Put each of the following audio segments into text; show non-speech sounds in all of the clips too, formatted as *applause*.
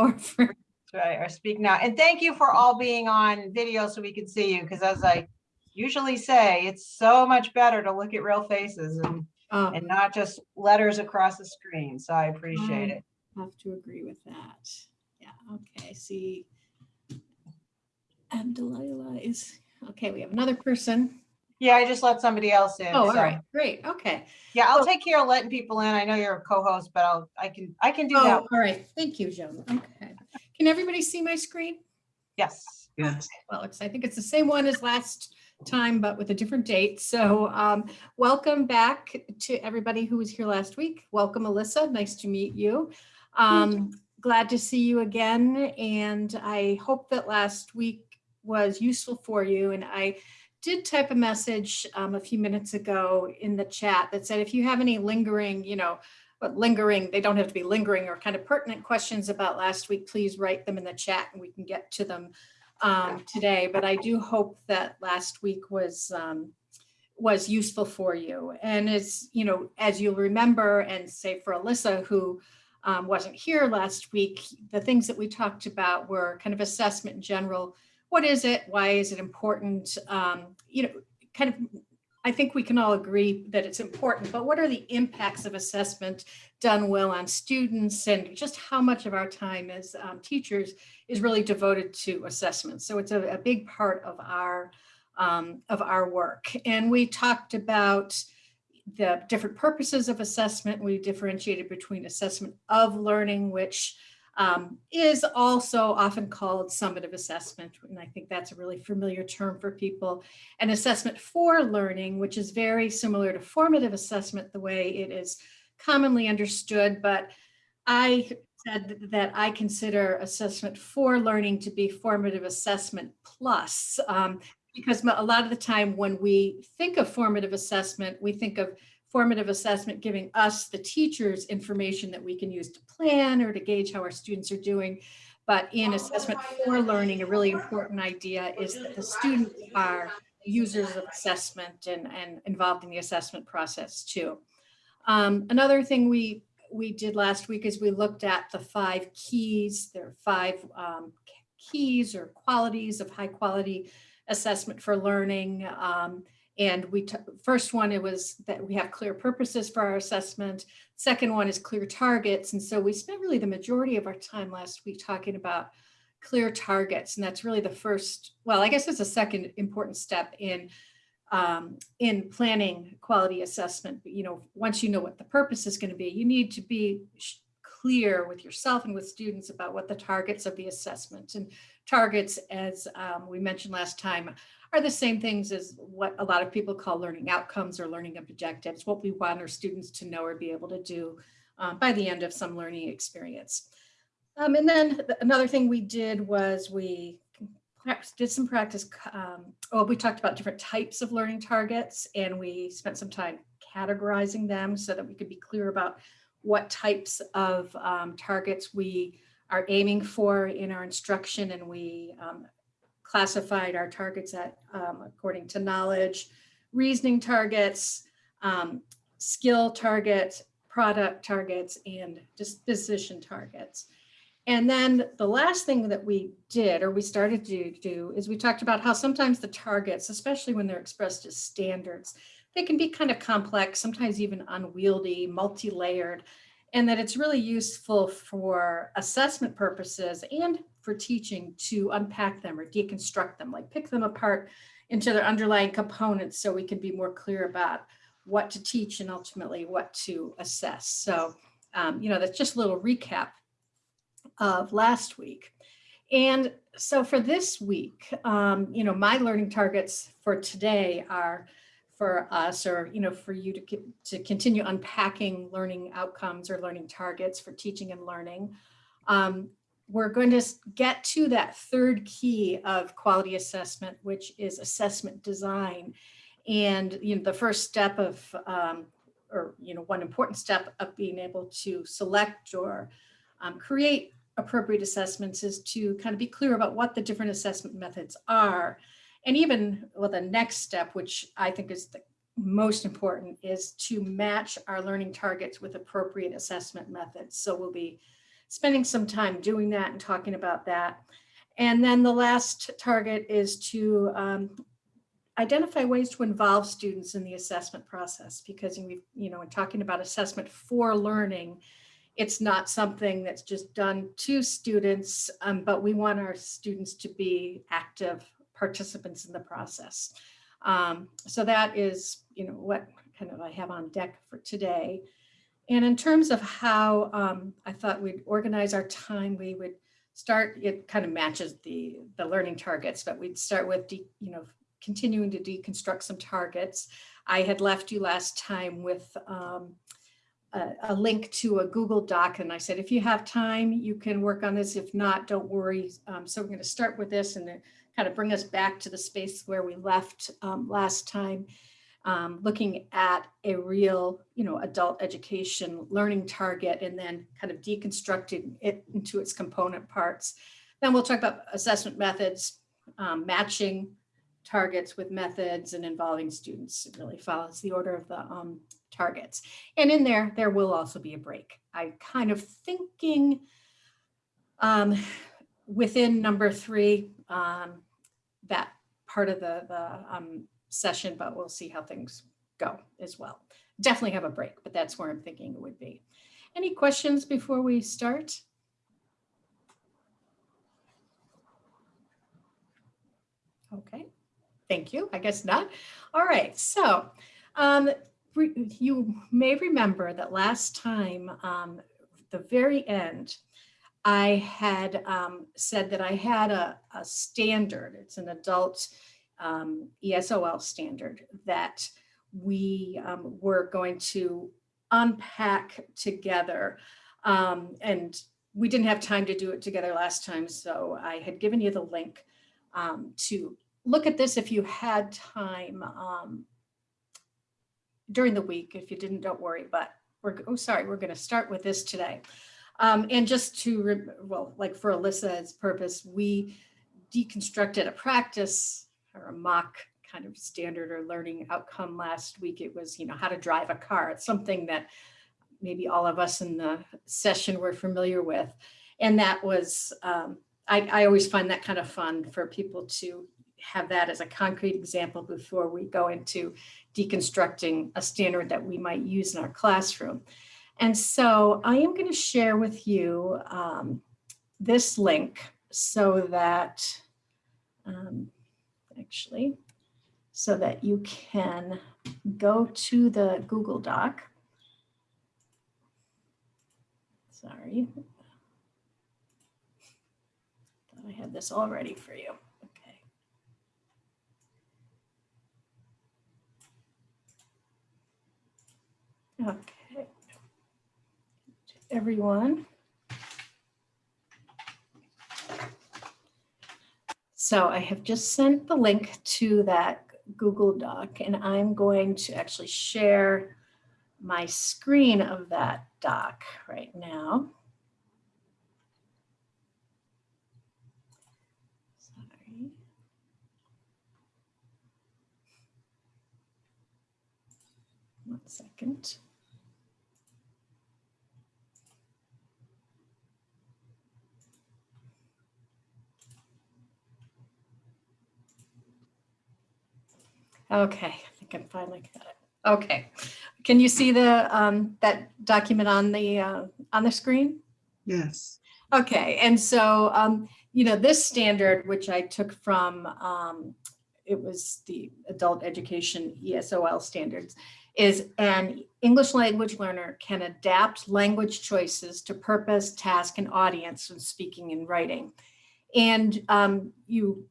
Or *laughs* for- Right, or speak now. And thank you for all being on video so we can see you, because as I usually say, it's so much better to look at real faces and, oh, and not just letters across the screen. So I appreciate I it. Have to agree with that. Yeah, okay, see. And Delilah is, okay, we have another person. Yeah, I just let somebody else in. Oh, all so- right, great, okay. Yeah, I'll So- take care of letting people in. I know you're a co-host, but I'll, I can, I can do Oh, that. all right, thank you, Joan. Okay. Can everybody see my screen? Yes. Yes. Well, it's, I think it's the same one as last time, but with a different date. So um, welcome back to everybody who was here last week. Welcome, Alyssa. Nice to meet you. Um, glad to see you again. And I hope that last week was useful for you. And I did type a message um, a few minutes ago in the chat that said, if you have any lingering, you know, but lingering, they don't have to be lingering or kind of pertinent questions about last week, please write them in the chat and we can get to them um, today, but I do hope that last week was um, was useful for you. And as you know, as you'll remember, and say for Alyssa, who um, wasn't here last week, the things that we talked about were kind of assessment in general. What is it? Why is it important? Um, you know, kind of. I think we can all agree that it's important, but what are the impacts of assessment done well on students and just how much of our time as um, teachers is really devoted to assessment. So it's a, a big part of our um, of our work. And we talked about the different purposes of assessment. We differentiated between assessment of learning, which um, is also often called summative assessment. And I think that's a really familiar term for people. And assessment for learning, which is very similar to formative assessment, the way it is commonly understood, but I said that I consider assessment for learning to be formative assessment plus, um, because a lot of the time when we think of formative assessment, we think of formative assessment giving us, the teachers, information that we can use to plan or to gauge how our students are doing. But in assessment for learning, a really important idea is that the students are users of assessment and, and involved in the assessment process too. Um, another thing we we did last week is we looked at the five keys. There are five um, keys or qualities of high quality assessment for learning. Um, and we first one, it was that we have clear purposes for our assessment. Second one is clear targets. And so we spent really the majority of our time last week talking about clear targets. And that's really the first, well, I guess it's a second important step in um, in planning quality assessment. But, you know, once you know what the purpose is going to be, you need to be clear with yourself and with students about what the targets of the assessment and targets, as um, we mentioned last time, are the same things as what a lot of people call learning outcomes or learning objectives, what we want our students to know or be able to do um, by the end of some learning experience. Um, and then another thing we did was we did some practice. Um, well, we talked about different types of learning targets and we spent some time categorizing them so that we could be clear about what types of um, targets we are aiming for in our instruction. And we um, classified our targets at um, according to knowledge, reasoning targets, um, skill targets, product targets, and disposition targets. And then the last thing that we did, or we started to do, is we talked about how sometimes the targets, especially when they're expressed as standards, they can be kind of complex, sometimes even unwieldy, multi-layered, and that it's really useful for assessment purposes and for teaching to unpack them or deconstruct them, like pick them apart into their underlying components so we can be more clear about what to teach and ultimately what to assess. So, um, you know, that's just a little recap of last week. And so for this week, um, you know, my learning targets for today are for us or, you know, for you to, to continue unpacking learning outcomes or learning targets for teaching and learning. Um, we're going to get to that third key of quality assessment, which is assessment design. And, you know, the first step of, um, or, you know, one important step of being able to select or um, create appropriate assessments is to kind of be clear about what the different assessment methods are. And even well, the next step, which I think is the most important, is to match our learning targets with appropriate assessment methods. So we'll be spending some time doing that and talking about that. And then the last target is to um, identify ways to involve students in the assessment process because we, you know, in talking about assessment for learning, it's not something that's just done to students, um, but we want our students to be active participants in the process. Um, so that is, you know, what kind of I have on deck for today. And in terms of how um, I thought we'd organize our time, we would start, it kind of matches the, the learning targets, but we'd start with, de, you know, continuing to deconstruct some targets. I had left you last time with um, a, a, link to a Google Doc and I said, if you have time, you can work on this. If not, don't worry. Um, so we're going to start with this and kind of bring us back to the space where we left um, last time, um, looking at a real, you know, adult education learning target and then kind of deconstructing it into its component parts. Then we'll talk about assessment methods, um, matching targets with methods and involving students. It really follows the order of the um, targets. And in there, there will also be a break. I kind of thinking um, within number three, um, that part of the, the um, session, but we'll see how things go as well. Definitely have a break, but that's where I'm thinking it would be. Any questions before we start? Okay, thank you. I guess not. All right, so um, you may remember that last time, um, the very end, I had um, said that I had a, a, standard, it's an adult um, ESOL standard that we um, were going to unpack together. Um, and we didn't have time to do it together last time, so I had given you the link um, to look at this if you had time um, during the week. If you didn't, don't worry, but we're, oh, sorry, we're gonna start with this today. Um, and just to, well, like for Alyssa's purpose, we deconstructed a practice or a mock kind of standard or learning outcome last week. It was, you know, how to drive a car. It's something that maybe all of us in the session were familiar with. And that was, um, I, I always find that kind of fun for people to have that as a concrete example before we go into deconstructing a standard that we might use in our classroom. And so I am going to share with you um, this link so that, um, actually, so that you can go to the Google Doc. Sorry. Thought I had this all ready for you. Okay. Okay everyone. So I have just sent the link to that Google Doc and I'm going to actually share my screen of that doc right now. Sorry. One second. Okay, I think I'm finally got it. Okay, can you see the um, that document on the uh, on the screen? Yes. Okay, and so um, you know this standard, which I took from um, it was the adult education ESOL standards, is an English language learner can adapt language choices to purpose, task, and audience when speaking and writing. And um, you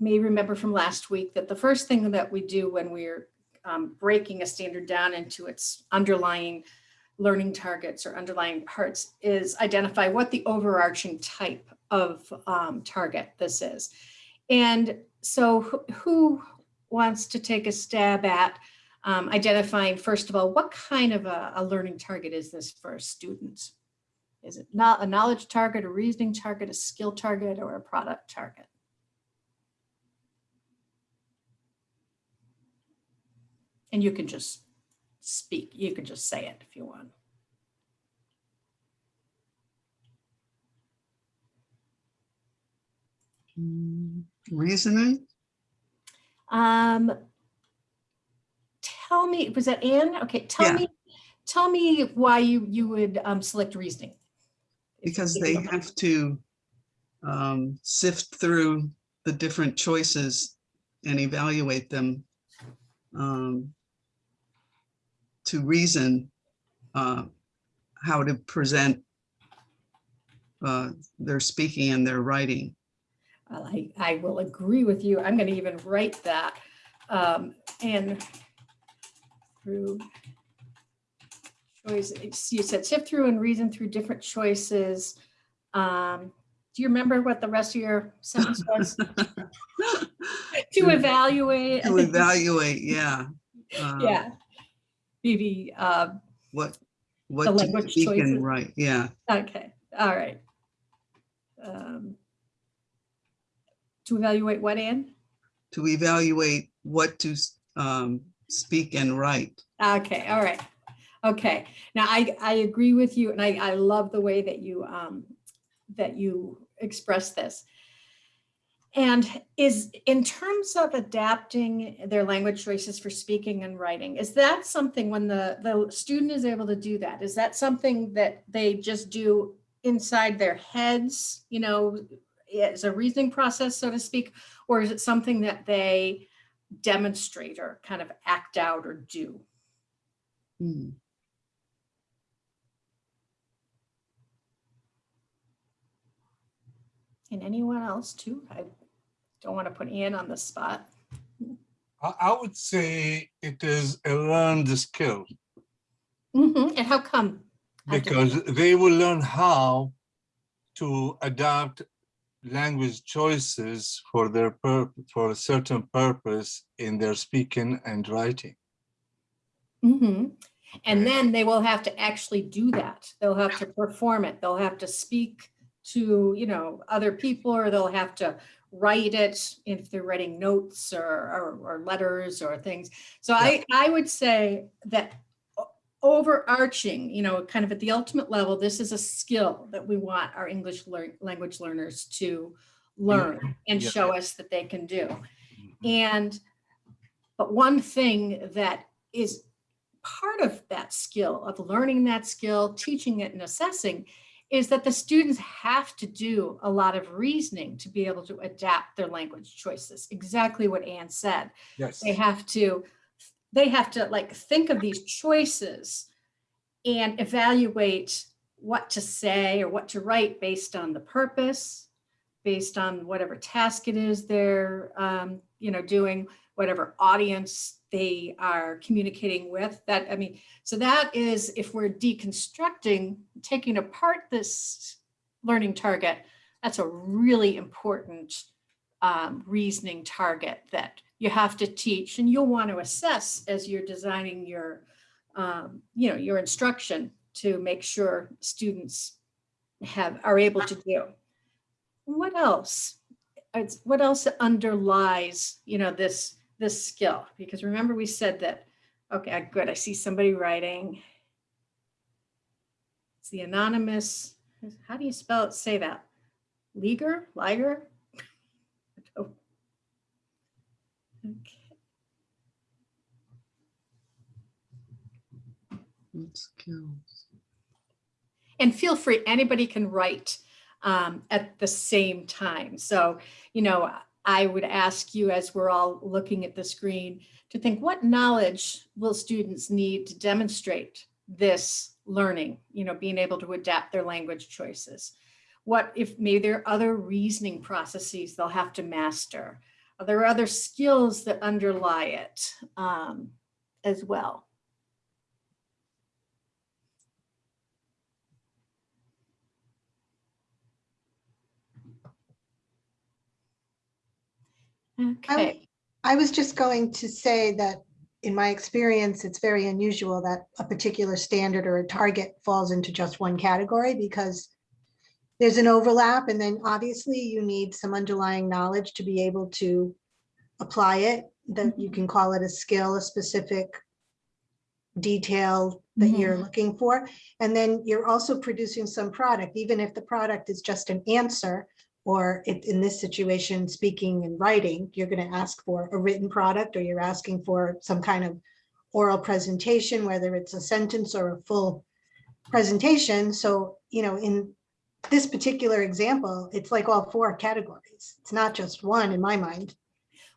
may remember from last week that the first thing that we do when we're um, breaking a standard down into its underlying learning targets or underlying parts is identify what the overarching type of um, target this is. And so who, who wants to take a stab at um, identifying, first of all, what kind of a, a learning target is this for students? Is it not a knowledge target, a reasoning target, a skill target, or a product target? And you can just speak, you can just say it if you want. Mm, reasoning? Um, tell me, was that Anne? Okay, tell yeah. me, tell me why you, you would um, select reasoning. Because they have to um, sift through the different choices and evaluate them um, to reason uh, how to present uh, their speaking and their writing. Well, I, I will agree with you. I'm going to even write that. Um, and through choice, you said sift through and reason through different choices. Um, do you remember what the rest of your sentence was? *laughs* To evaluate. To evaluate, yeah. uh, Yeah. Maybe, uh, What, what to language speak choices. and write, yeah. okay, all right. Um, To evaluate what, Ann? To evaluate what to um, speak and write. Okay, all right. Okay, now I, I agree with you and I, I love the way that you, um, that you express this. And is, in terms of adapting their language choices for speaking and writing, is that something when the, the student is able to do that? Is that something that they just do inside their heads, you know, as a reasoning process, so to speak? Or is it something that they demonstrate or kind of act out or do? Hmm. And anyone else too? I don't want to put Ann on the spot. I, would say it is a learned skill Mhm, And how come? Because they will learn how to adapt language choices for their for a certain purpose in their speaking and writing. Mhm. And then they will have to actually do that. They'll have to perform it. They'll have to speak to, you know, other people, or they'll have to write it if they're writing notes or, or, or letters or things. So I, I would say that overarching, you know, kind of at the ultimate level, this is a skill that we want our English learn, language learners to learn and Yeah. show us that they can do. Mm-hmm. And, but one thing that is part of that skill, of learning that skill, teaching it and assessing, is that the students have to do a lot of reasoning to be able to adapt their language choices. Exactly what Anne said. Yes. They have to, they have to like think of these choices and evaluate what to say or what to write based on the purpose, based on whatever task it is they're, um, you know, doing, whatever audience they are communicating with. That, I mean, so that is if we're deconstructing, taking apart this learning target, that's a really important um, reasoning target that you have to teach and you'll want to assess as you're designing your, um, you know, your instruction to make sure students have, are able to do. What else? What else underlies, you know, this, this skill? Because remember we said that, okay, good, I see somebody writing. It's the anonymous, how do you spell it, say that? Leaguer, Liger? Oh. Okay. Skills? And feel free, anybody can write um, at the same time. So, you know, I would ask you as we're all looking at the screen to think what knowledge will students need to demonstrate this learning, you know, being able to adapt their language choices. What if maybe there are other reasoning processes they'll have to master? Are there other skills that underlie it um, as well? Okay. I was just going to say that in my experience, it's very unusual that a particular standard or a target falls into just one category because there's an overlap and then obviously you need some underlying knowledge to be able to apply it, that you mm-hmm. can call it a skill, a specific detail that you're mm-hmm. looking for. And then you're also producing some product, even if the product is just an answer Or if in this situation, speaking and writing, you're going to ask for a written product or you're asking for some kind of oral presentation, whether it's a sentence or a full presentation. So, you know, in this particular example, it's like all four categories. It's not just one in my mind.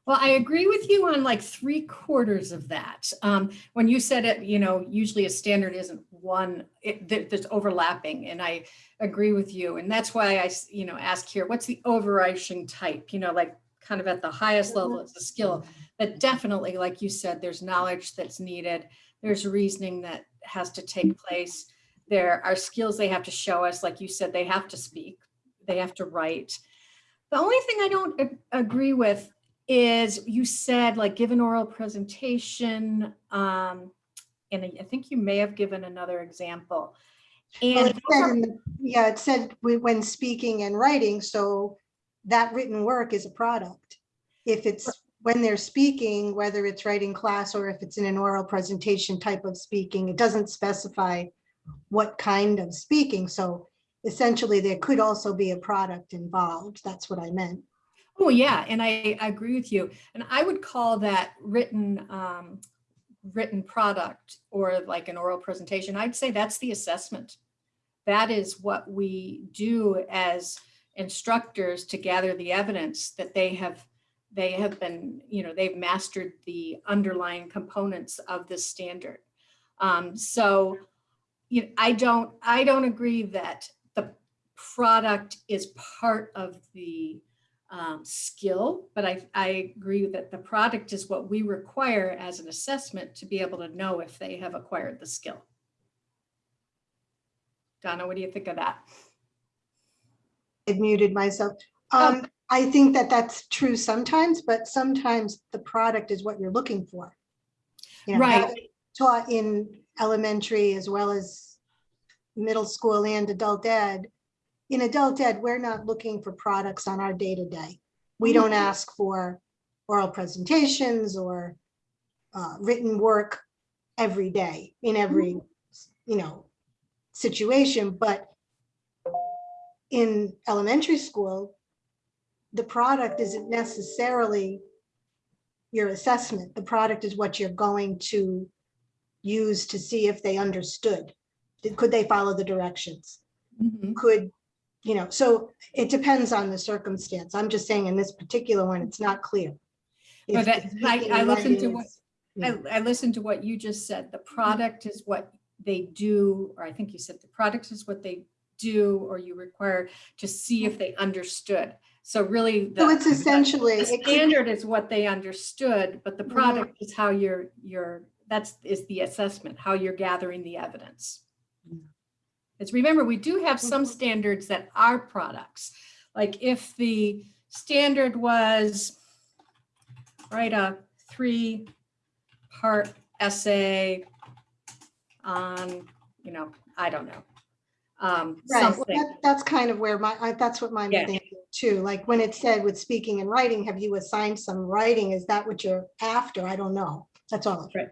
Well, I agree with you on like three quarters of that. Um, when you said it, you know, usually a standard isn't one, there's overlapping and I agree with you. And that's why I, you know, ask here, what's the overarching type, you know, like kind of at the highest level, it's a skill. But definitely, like you said, there's knowledge that's needed. There's reasoning that has to take place. There are skills they have to show us, like you said, they have to speak, they have to write. The only thing I don't agree with is you said like give an oral presentation. Um, and I think you may have given another example. Well, And it said the- Yeah, it said when speaking and writing, so that written work is a product. If it's when they're speaking, whether it's writing class or if it's in an oral presentation type of speaking, it doesn't specify what kind of speaking. So essentially, there could also be a product involved. That's what I meant. Oh, yeah, and I, I agree with you. And I would call that written, um, written product or like an oral presentation. I'd say that's the assessment. That is what we do as instructors to gather the evidence that they have, they have been, you know, they've mastered the underlying components of this standard. Um, so, you know, I don't, I don't agree that the product is part of the um, skill, but I, I agree that the product is what we require as an assessment to be able to know if they have acquired the skill. Donna, what do you think of that? I muted myself. Oh. Um, I think that that's true sometimes, but sometimes the product is what you're looking for. You know, Right. Taught in elementary as well as middle school and adult ed. In adult ed, we're not looking for products on our day to day. We don't ask for oral presentations or uh, written work every day in every, you know, situation, but in elementary school, the product isn't necessarily your assessment. The product is what you're going to use to see if they understood. Did- Could they follow the directions? Mhm. Could, you know, so it depends on the circumstance. I'm just saying in this particular one, it's not clear. But that- I- I listened to what- Yeah. I, I listened to what you just said. The product is what they do, or I think you said the product is what they do or you require to see if they understood. So really. So it's essentially, The it standard is what they understood, but the Mhm. product is how you're, you're, that's, is the assessment, how you're gathering the evidence. Because remember, we do have some Mhm. standards that are products. Like if the standard was, write a three-part essay on, you know, I don't know. um, Right, well, that- that's kind of where my, I- that's what my Yeah. thinking too, like when it said with speaking and writing, have you assigned some writing? Is that what you're after? I don't know. That's all. Right,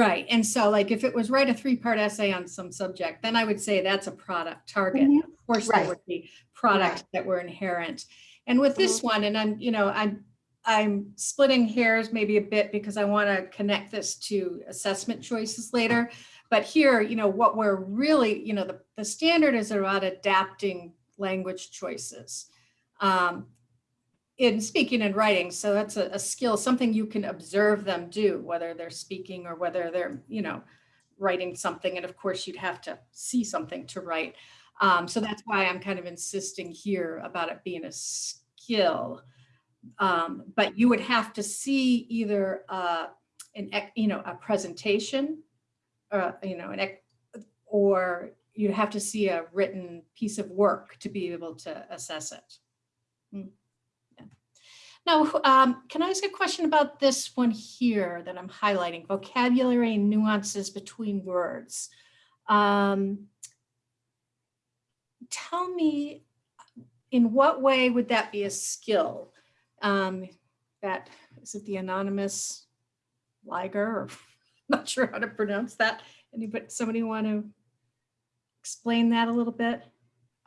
and so like if it was write a three-part essay on some subject, then I would say that's a product target. Mhm. Of course, there Right. would be products that were inherent. And with this one, and I'm, you know, I'm, I'm splitting hairs maybe a bit because I want to connect this to assessment choices later. But here, you know, what we're really, you know, the, the standard is about adapting language choices. Um, in speaking and writing. So that's a, a skill, something you can observe them do, whether they're speaking or whether they're, you know, writing something. And of course, you'd have to see something to write. Um, so that's why I'm kind of insisting here about it being a skill. Um, but you would have to see either uh, an, you know, a presentation, uh, you know, an, or you'd have to see a written piece of work to be able to assess it. Mm. Now, um, can I ask a question about this one here that I'm highlighting, vocabulary and nuances between words? Um, Tell me, in what way would that be a skill? Um, That, is it the anonymous Liger, or *laughs* not sure how to pronounce that? Anybody, somebody want to explain that a little bit?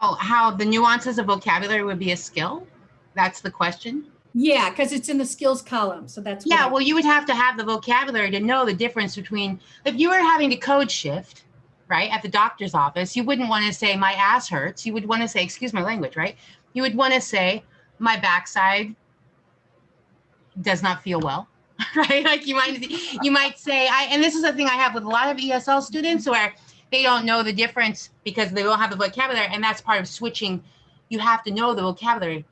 Oh, how the nuances of vocabulary would be a skill? That's the question? Yeah, because it's in the skills column, so that's. Yeah, well, you would have to have the vocabulary to know the difference between, if you were having to code shift, right, at the doctor's office, you wouldn't want to say, my ass hurts. You would want to say, excuse my language, right? You would want to say, my backside does not feel well, *laughs* right? Like you might, you might say, I, and this is the thing I have with a lot of ESL students where they don't know the difference because they don't have the vocabulary, and that's part of switching. You have to know the vocabulary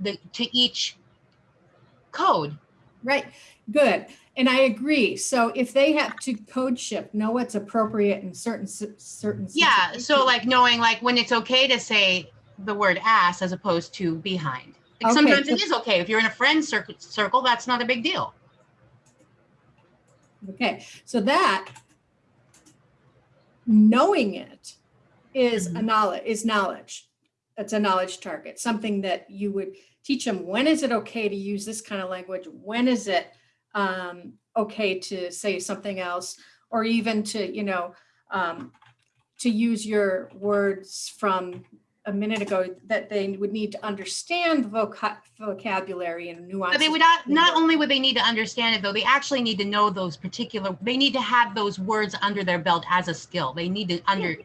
the, to each code. Right, good. And I agree. So if they have to code shift, know what's appropriate in certain, certain. Yeah, so like knowing like when it's okay to say the word ass as opposed to behind. Like Okay, sometimes it is okay. If you're in a friend circle, circle, that's not a big deal. Okay, so that, knowing it is a mm-hmm. knowledge, is knowledge. That's a knowledge target, something that you would teach them. When is it okay to use this kind of language? When is it um, okay to say something else? Or even to, you know, um, to use your words from a minute ago that they would need to understand voca- vocabulary and nuances. But they would not, not only would they need to understand it though, they actually need to know those particular, they need to have those words under their belt as a skill. They need to under,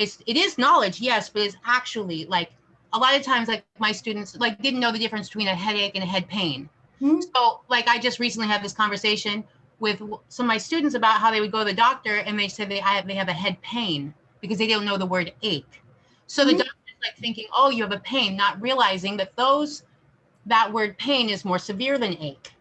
it's, it is knowledge, yes, but it's actually like, a lot of times like my students like didn't know the difference between a headache and a head pain. Hmm. So like I just recently had this conversation with some of my students about how they would go to the doctor and they said they have, they have a head pain because they don't know the word ache. So the Hmm. doctor's like thinking, oh, you have a pain, not realizing that those, that word pain is more severe than ache.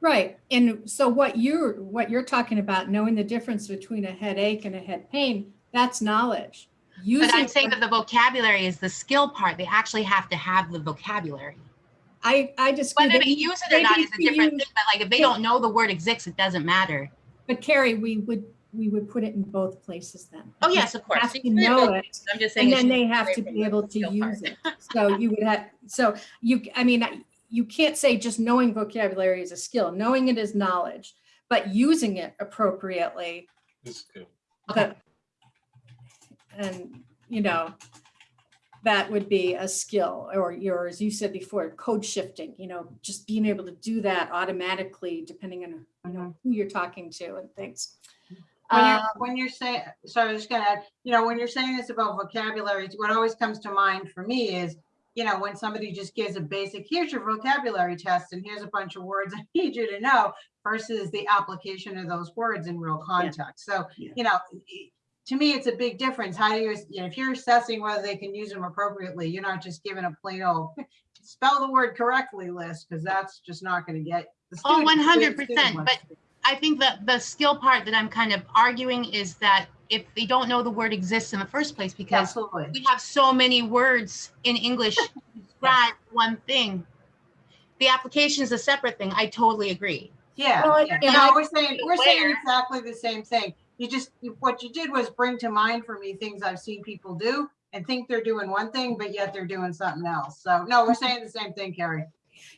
Right, and so what you're, what you're talking about, knowing the difference between a headache and a head pain, that's knowledge. But I'm Using- saying that the vocabulary is the skill part. They actually have to have the vocabulary. I, I disagree. Whether that they use it or not is a to different use- thing, but like if they don't know the word exists, it doesn't matter. But Carrie, we would, we would put it in both places then. Oh, yes, of course. Have You to can it know it, I'm just saying. and then they have to be able to use part. it. So you would have, so you, I mean, you can't say just knowing vocabulary is a skill. Knowing it is knowledge, but using it appropriately It's good. Okay. And, you know, that would be a skill, or your, as you said before, code shifting, you know, just being able to do that automatically, depending on, you know, who you're talking to and things. When you're, Um, when you're saying, so I was just gonna add, you know, when you're saying this about vocabulary, what always comes to mind for me is, you know, when somebody just gives a basic, here's your vocabulary test and here's a bunch of words I *laughs* need you to know versus the application of those words in real context. So, Yeah. you know, to me, it's a big difference. How do you, you know, if you're assessing whether they can use them appropriately, you're not just giving a plain old *laughs* spell the word correctly list, because that's just not gonna get. the Oh, student- the 100%, student but I think that the skill part that I'm kind of arguing is that if they don't know the word exists in the first place, because Absolutely. we have so many words in English to *laughs* describe one thing. The application is a separate thing. I totally agree. Yeah, Well, yeah. and no, we're saying, we're saying exactly the same thing. You just, you- what you did was bring to mind for me things I've seen people do and think they're doing one thing, but yet they're doing something else. So, no, we're saying the same thing, Carrie.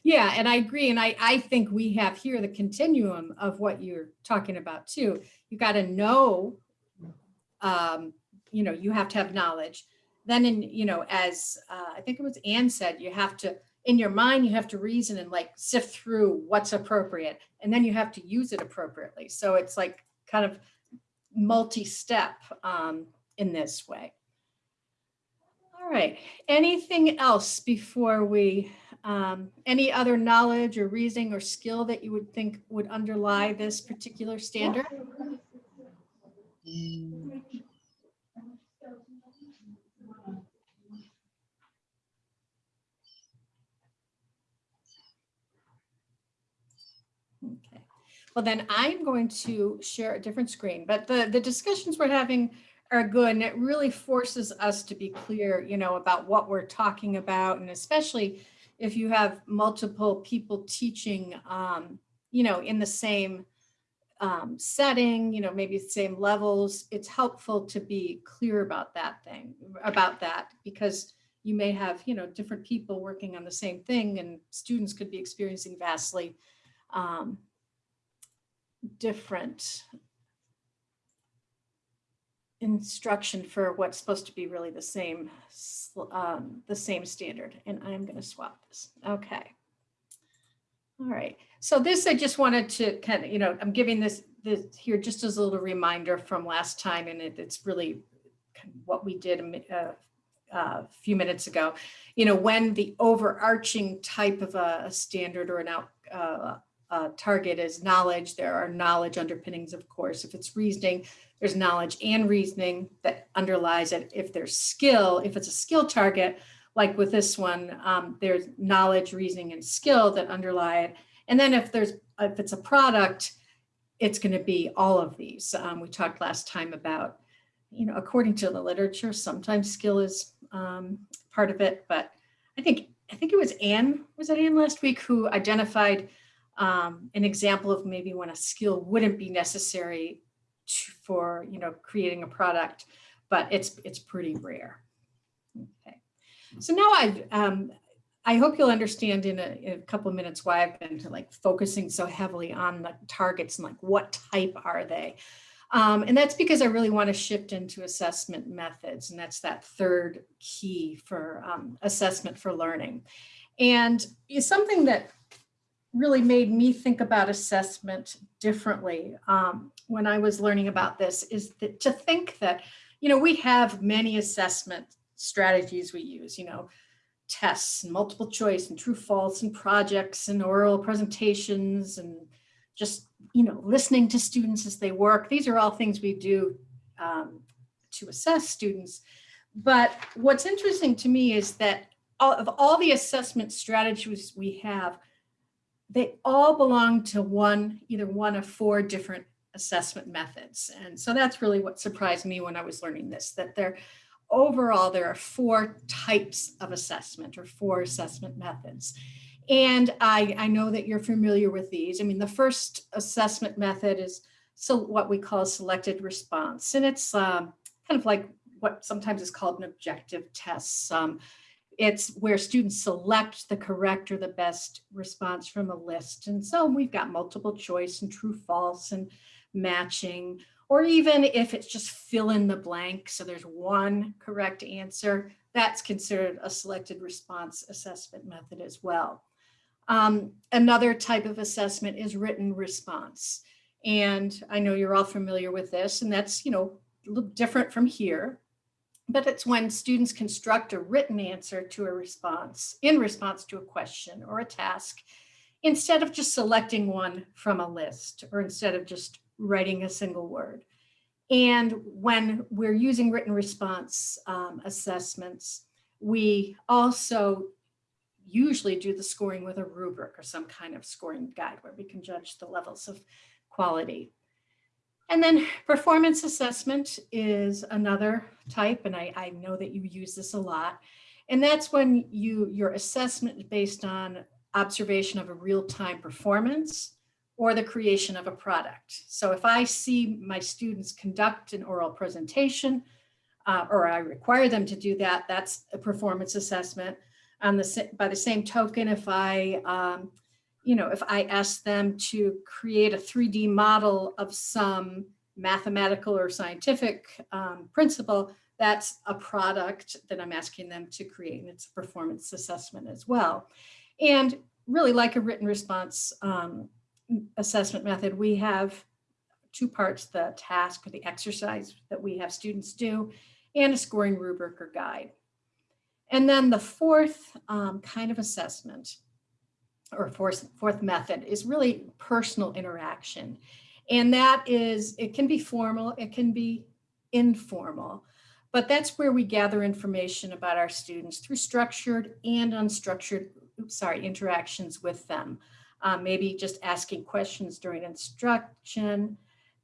Yeah, and I agree. And I, I think we have here the continuum of what you're talking about too. You got to know, um, you know, you have to have knowledge. Then in, you know, as uh, I think it was Ann said, you have to, in your mind, you have to reason and like sift through what's appropriate. And then you have to use it appropriately. So it's like kind of multi-step um, in this way. All right, anything else before we, um, any other knowledge or reasoning or skill that you would think would underlie this particular standard? Okay, well then I'm going to share a different screen, but the, the discussions we're having are good and it really forces us to be clear, you know, about what we're talking about and especially if you have multiple people teaching, um, you know, in the same um, setting, you know, maybe the same levels, it's helpful to be clear about that thing, about that, because you may have, you know, different people working on the same thing and students could be experiencing vastly um, different instruction for what's supposed to be really the same, um, the same standard. And I'm going to swap this. Okay. All right. So this, I just wanted to kind of, you know, I'm giving this, this here just as a little reminder from last time, and it, it's really kind of what we did a mi- uh, a few minutes ago. You know, when the overarching type of a, a standard or an out, uh, uh, target is knowledge, there are knowledge underpinnings, of course. If it's reasoning, there's knowledge and reasoning that underlies it. If there's skill, if it's a skill target, like with this one, um, there's knowledge, reasoning, and skill that underlie it. And then if there's, if it's a product, it's going to be all of these. Um, we talked last time about, you know, according to the literature, sometimes skill is um, part of it, but I think, I think it was Anne, was it Anne last week who identified um, an example of maybe when a skill wouldn't be necessary to- for, you know, creating a product, but it's, it's pretty rare. Okay. So now I, um, I hope you'll understand in a, in a couple of minutes why I've been like focusing so heavily on the targets and like what type are they? Um, and that's because I really want to shift into assessment methods, and that's that third key for um, assessment for learning. And it's something that really made me think about assessment differently um, when I was learning about this is that to think that, you know, we have many assessment strategies we use, you know, tests and multiple choice and true false and projects and oral presentations and just, you know, listening to students as they work. These are all things we do um, to assess students. But what's interesting to me is that all, of all the assessment strategies we have, they all belong to one, either one of four different assessment methods. And so that's really what surprised me when I was learning this, that there, overall, there are four types of assessment or four assessment methods. And I, I know that you're familiar with these. I mean, the first assessment method is so what we call selected response. And it's um, kind of like what sometimes is called an objective test. Um, it's where students select the correct or the best response from a list. And so we've got multiple choice and true false and matching, or even if it's just fill in the blank. So there's one correct answer, that's considered a selected response assessment method as well. Um, another type of assessment is written response. And I know you're all familiar with this, and that's, you know, a little different from here but it's when students construct a written answer to a response in response to a question or a task instead of just selecting one from a list or instead of just writing a single word. And when we're using written response um, assessments, we also usually do the scoring with a rubric or some kind of scoring guide where we can judge the levels of quality. And then performance assessment is another type, and I, I know that you use this a lot. And that's when you your assessment is based on observation of a real-time performance or the creation of a product. So if I see my students conduct an oral presentation, uh, or I require them to do that, that's a performance assessment. On the by the same token, if I um, you know, if I ask them to create a 3D model of some mathematical or scientific um, principle, that's a product that I'm asking them to create, and it's a performance assessment as well. And really like a written response um, assessment method, we have two parts, the task or the exercise that we have students do, and a scoring rubric or guide. And then the fourth um, kind of assessment or fourth, fourth method is really personal interaction. And that is, it can be formal, it can be informal, but that's where we gather information about our students through structured and unstructured, oops, sorry, interactions with them. Uh, maybe just asking questions during instruction,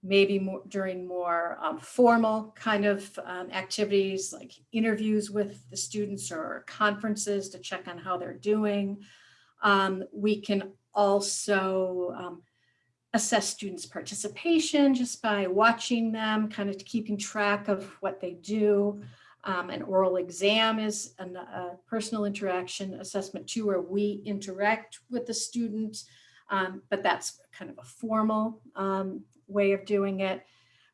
maybe more during more um, formal kind of um, activities like interviews with the students or conferences to check on how they're doing. Um, we can also um, assess students' participation just by watching them, kind of keeping track of what they do. Um, an oral exam is an- a personal interaction assessment too, where we interact with the student, um, but that's kind of a formal um, way of doing it.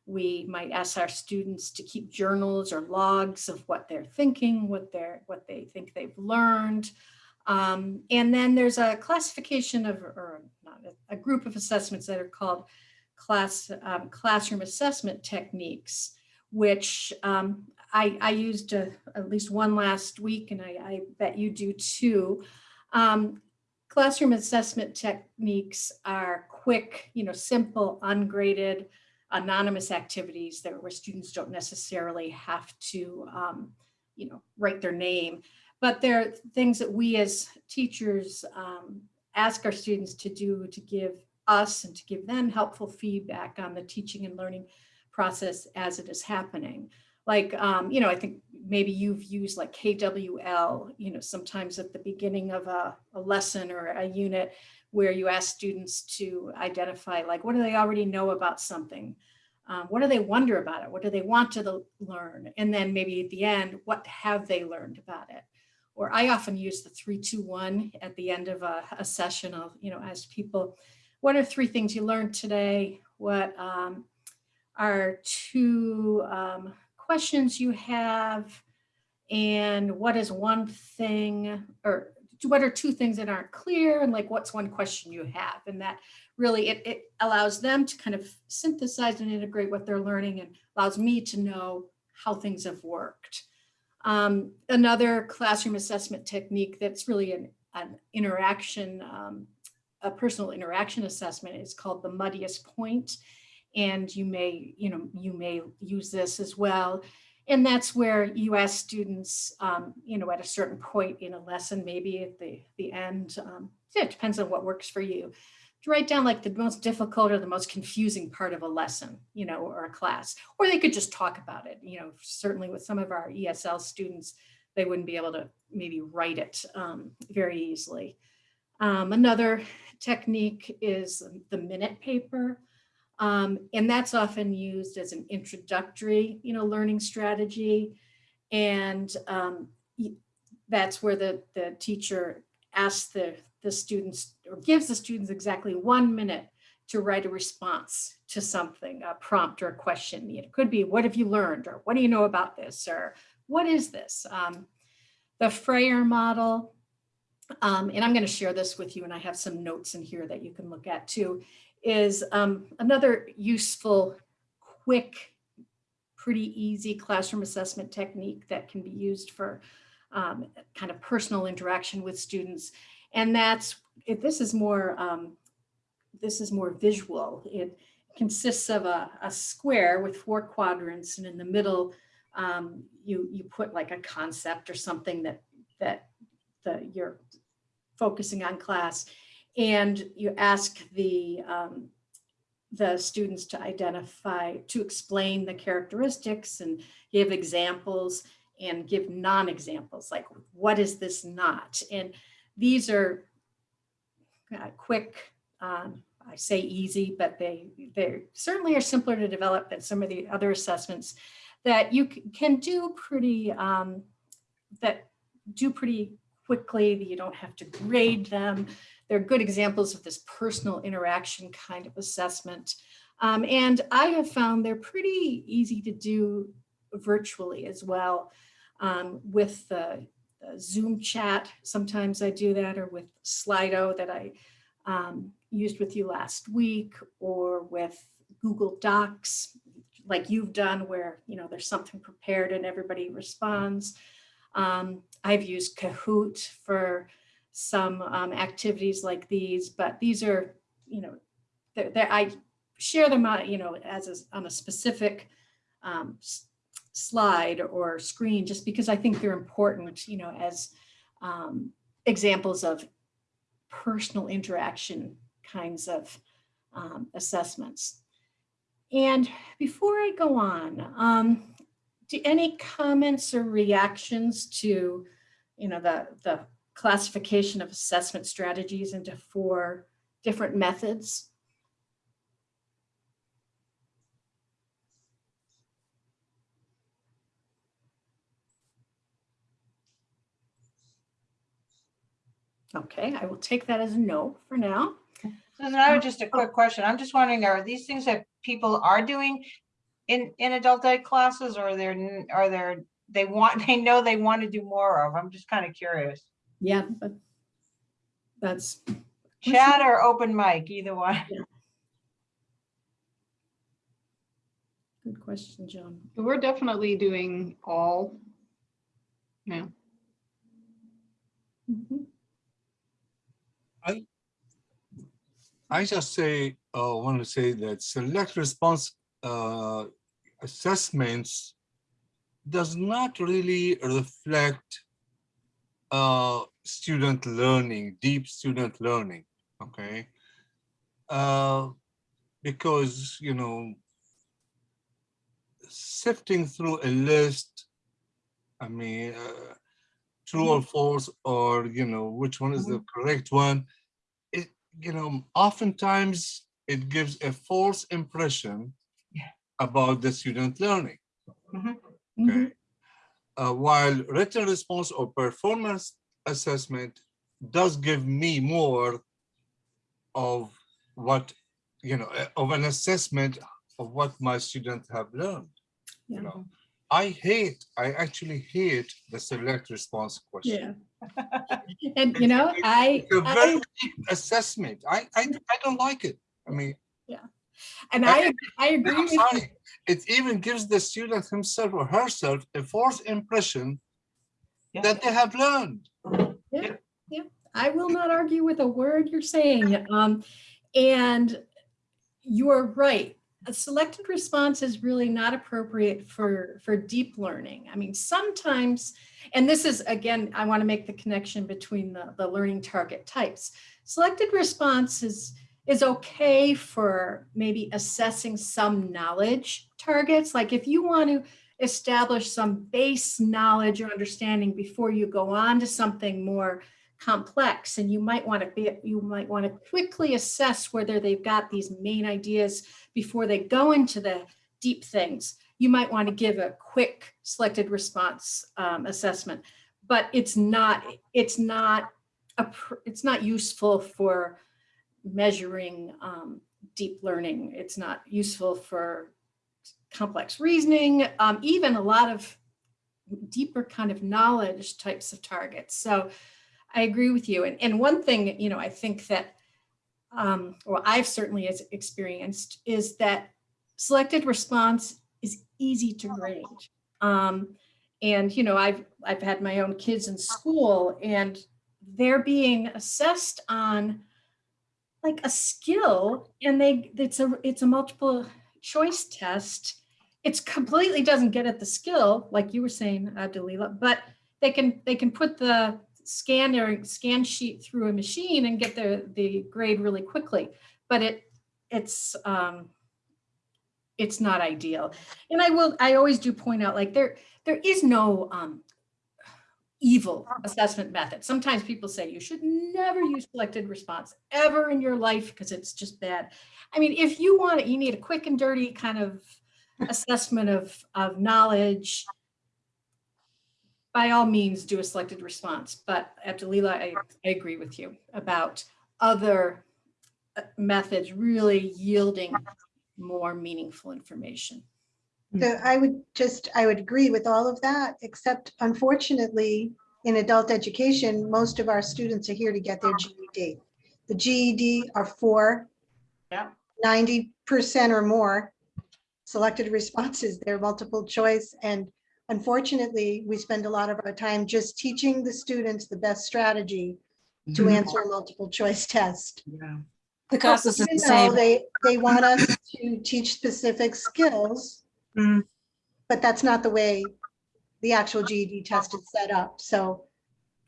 We might ask our students to keep journals or logs of what they're thinking, what they're, what they think they've learned. Um, and then there's a classification of, or not, a, group of assessments that are called class, um, classroom assessment techniques, which um, I, I used uh, at least one last week, and I, I bet you do too. Um, classroom assessment techniques are quick, you know, simple, ungraded, anonymous activities that where students don't necessarily have to, um, you know, write their name. But there are things that we as teachers um, ask our students to do to give us and to give them helpful feedback on the teaching and learning process as it is happening. Like, um, you know, I think maybe you've used like KWL, you know, sometimes at the beginning of a, a lesson or a unit where you ask students to identify like, what do they already know about something? Um, what do they wonder about it? What do they want to the- learn? And then maybe at the end, what have they learned about it? Or I often use the three, two, one at the end of a, a session of, you know, ask people, what are three things you learned today? What um, are two um, questions you have? And what is one thing, or what are two things that aren't clear? And like, what's one question you have? And that really, it, it allows them to kind of synthesize and integrate what they're learning and allows me to know how things have worked. Um, another classroom assessment technique that's really an, an interaction, um, a personal interaction assessment is called the muddiest point. And you may, you know, you may use this as well. And that's where you ask students, um, you know, at a certain point in a lesson, maybe at the, the end, um, it depends on what works for you, to write down like the most difficult or the most confusing part of a lesson, you know, or a class, or they could just talk about it. You know, certainly with some of our ESL students, they wouldn't be able to maybe write it um, very easily. Um, another technique is the minute paper. Um, and that's often used as an introductory, you know, learning strategy. And um, that's where the, the teacher asks the, the students or gives the students exactly one minute to write a response to something, a prompt or a question. It could be, what have you learned? Or what do you know about this? Or what is this? Um, the Frayer model, um, and I'm going to share this with you, and I have some notes in here that you can look at too, is um, another useful, quick, pretty easy classroom assessment technique that can be used for um, kind of personal interaction with students. And that's, if this is more, um, this is more visual. It consists of a, a square with four quadrants and in the middle, um, you, you put like a concept or something that, that the, you're focusing on class. And you ask the, um, the students to identify, to explain the characteristics and give examples and give non-examples, like what is this not? And these are uh, quick, um, I say easy, but they, they certainly are simpler to develop than some of the other assessments that you can do pretty, um, that do pretty quickly, that you don't have to grade them. They're good examples of this personal interaction kind of assessment. Um, and I have found they're pretty easy to do virtually as well um, with the Zoom chat. Sometimes I do that or with Slido that I um, used with you last week or with Google Docs like you've done where, you know, there's something prepared and everybody responds. Um, I've used Kahoot for some um, activities like these, but these are, you know, they're, they're, I share them out, you know, as a, on a specific um, slide or screen, just because I think they're important, you know, as um, examples of personal interaction kinds of um, assessments. And before I go on, um, do any comments or reactions to, you know, the, the classification of assessment strategies into four different methods? Okay, I will take that as a no for now. So then I have just a quick question. I'm just wondering, are these things that people are doing in, in adult ed classes or they're, n- are there, they want, *laughs* they know they want to do more of? I'm just kind of curious. Yeah, but that's, Chat or open mic, either one. good question, John. We're definitely doing all. Yeah, Mhm. I just say, uh, want to say that select response uh, assessments does not really reflect uh, student learning, deep student learning, okay? Uh, because, you know, sifting through a list, I mean, uh, true or false, or, you know, which one is the correct one, you know, oftentimes it gives a false impression Yeah. about the student learning. Mhm. Okay. Uh, while written response or performance assessment does give me more of what, you know, uh, of an assessment of what my students have learned. Yeah. You know, I hate, I actually hate the select response question. Yeah. And you know, I, It's a very I, deep assessment. I, I, I don't like it. I mean, yeah, and I, I agree I'm sorry. It even gives the student himself or herself a false impression Yeah. that they have learned. Yeah, Yeah. I will not argue with a word you're saying. Um, and you're right. A selected response is really not appropriate for, for deep learning. I mean, sometimes, and this is, again, I want to make the connection between the, the learning target types. Selected response is, is okay for maybe assessing some knowledge targets. Like if you want to establish some base knowledge or understanding before you go on to something more complex and you might want to be you might want to quickly assess whether they've got these main ideas before they go into the deep things. You might want to give a quick selected response um, assessment but it's not it's not a it's not useful for measuring um, deep learning. It's not useful for complex reasoning um, even a lot of deeper kind of knowledge types of targets. So I agree with you. And, and one thing, you know, I think that, um, well, I've certainly experienced is that selected response is easy to grade. Um, and, you know, I've, I've had my own kids in school and they're being assessed on like a skill and they, it's a, it's a multiple choice test. It's completely doesn't get at the skill, like you were saying, uh, Delila, but they can, they can put the scan their scan sheet through a machine and get the, the grade really quickly. But it, it's, um, it's not ideal. And I will, I always do point out, like there, there is no, um, evil assessment method. Sometimes people say you should never use selected response ever in your life because it's just bad. I mean, if you want it, you need a quick and dirty kind of assessment of, of knowledge, by all means, do a selected response. But Abdelila, I, I agree with you about other uh, methods really yielding more meaningful information. So I would just, I would agree with all of that, except unfortunately, in adult education, most of our students are here to get their GED. The GED are for ninety percent or more selected responses, they're multiple choice. And unfortunately, we spend a lot of our time just teaching the students the best strategy to Mhm. answer a multiple choice test. Yeah. The cost is the same. They, they want us to teach specific skills. Mm. But that's not the way the actual GED test is set up. So,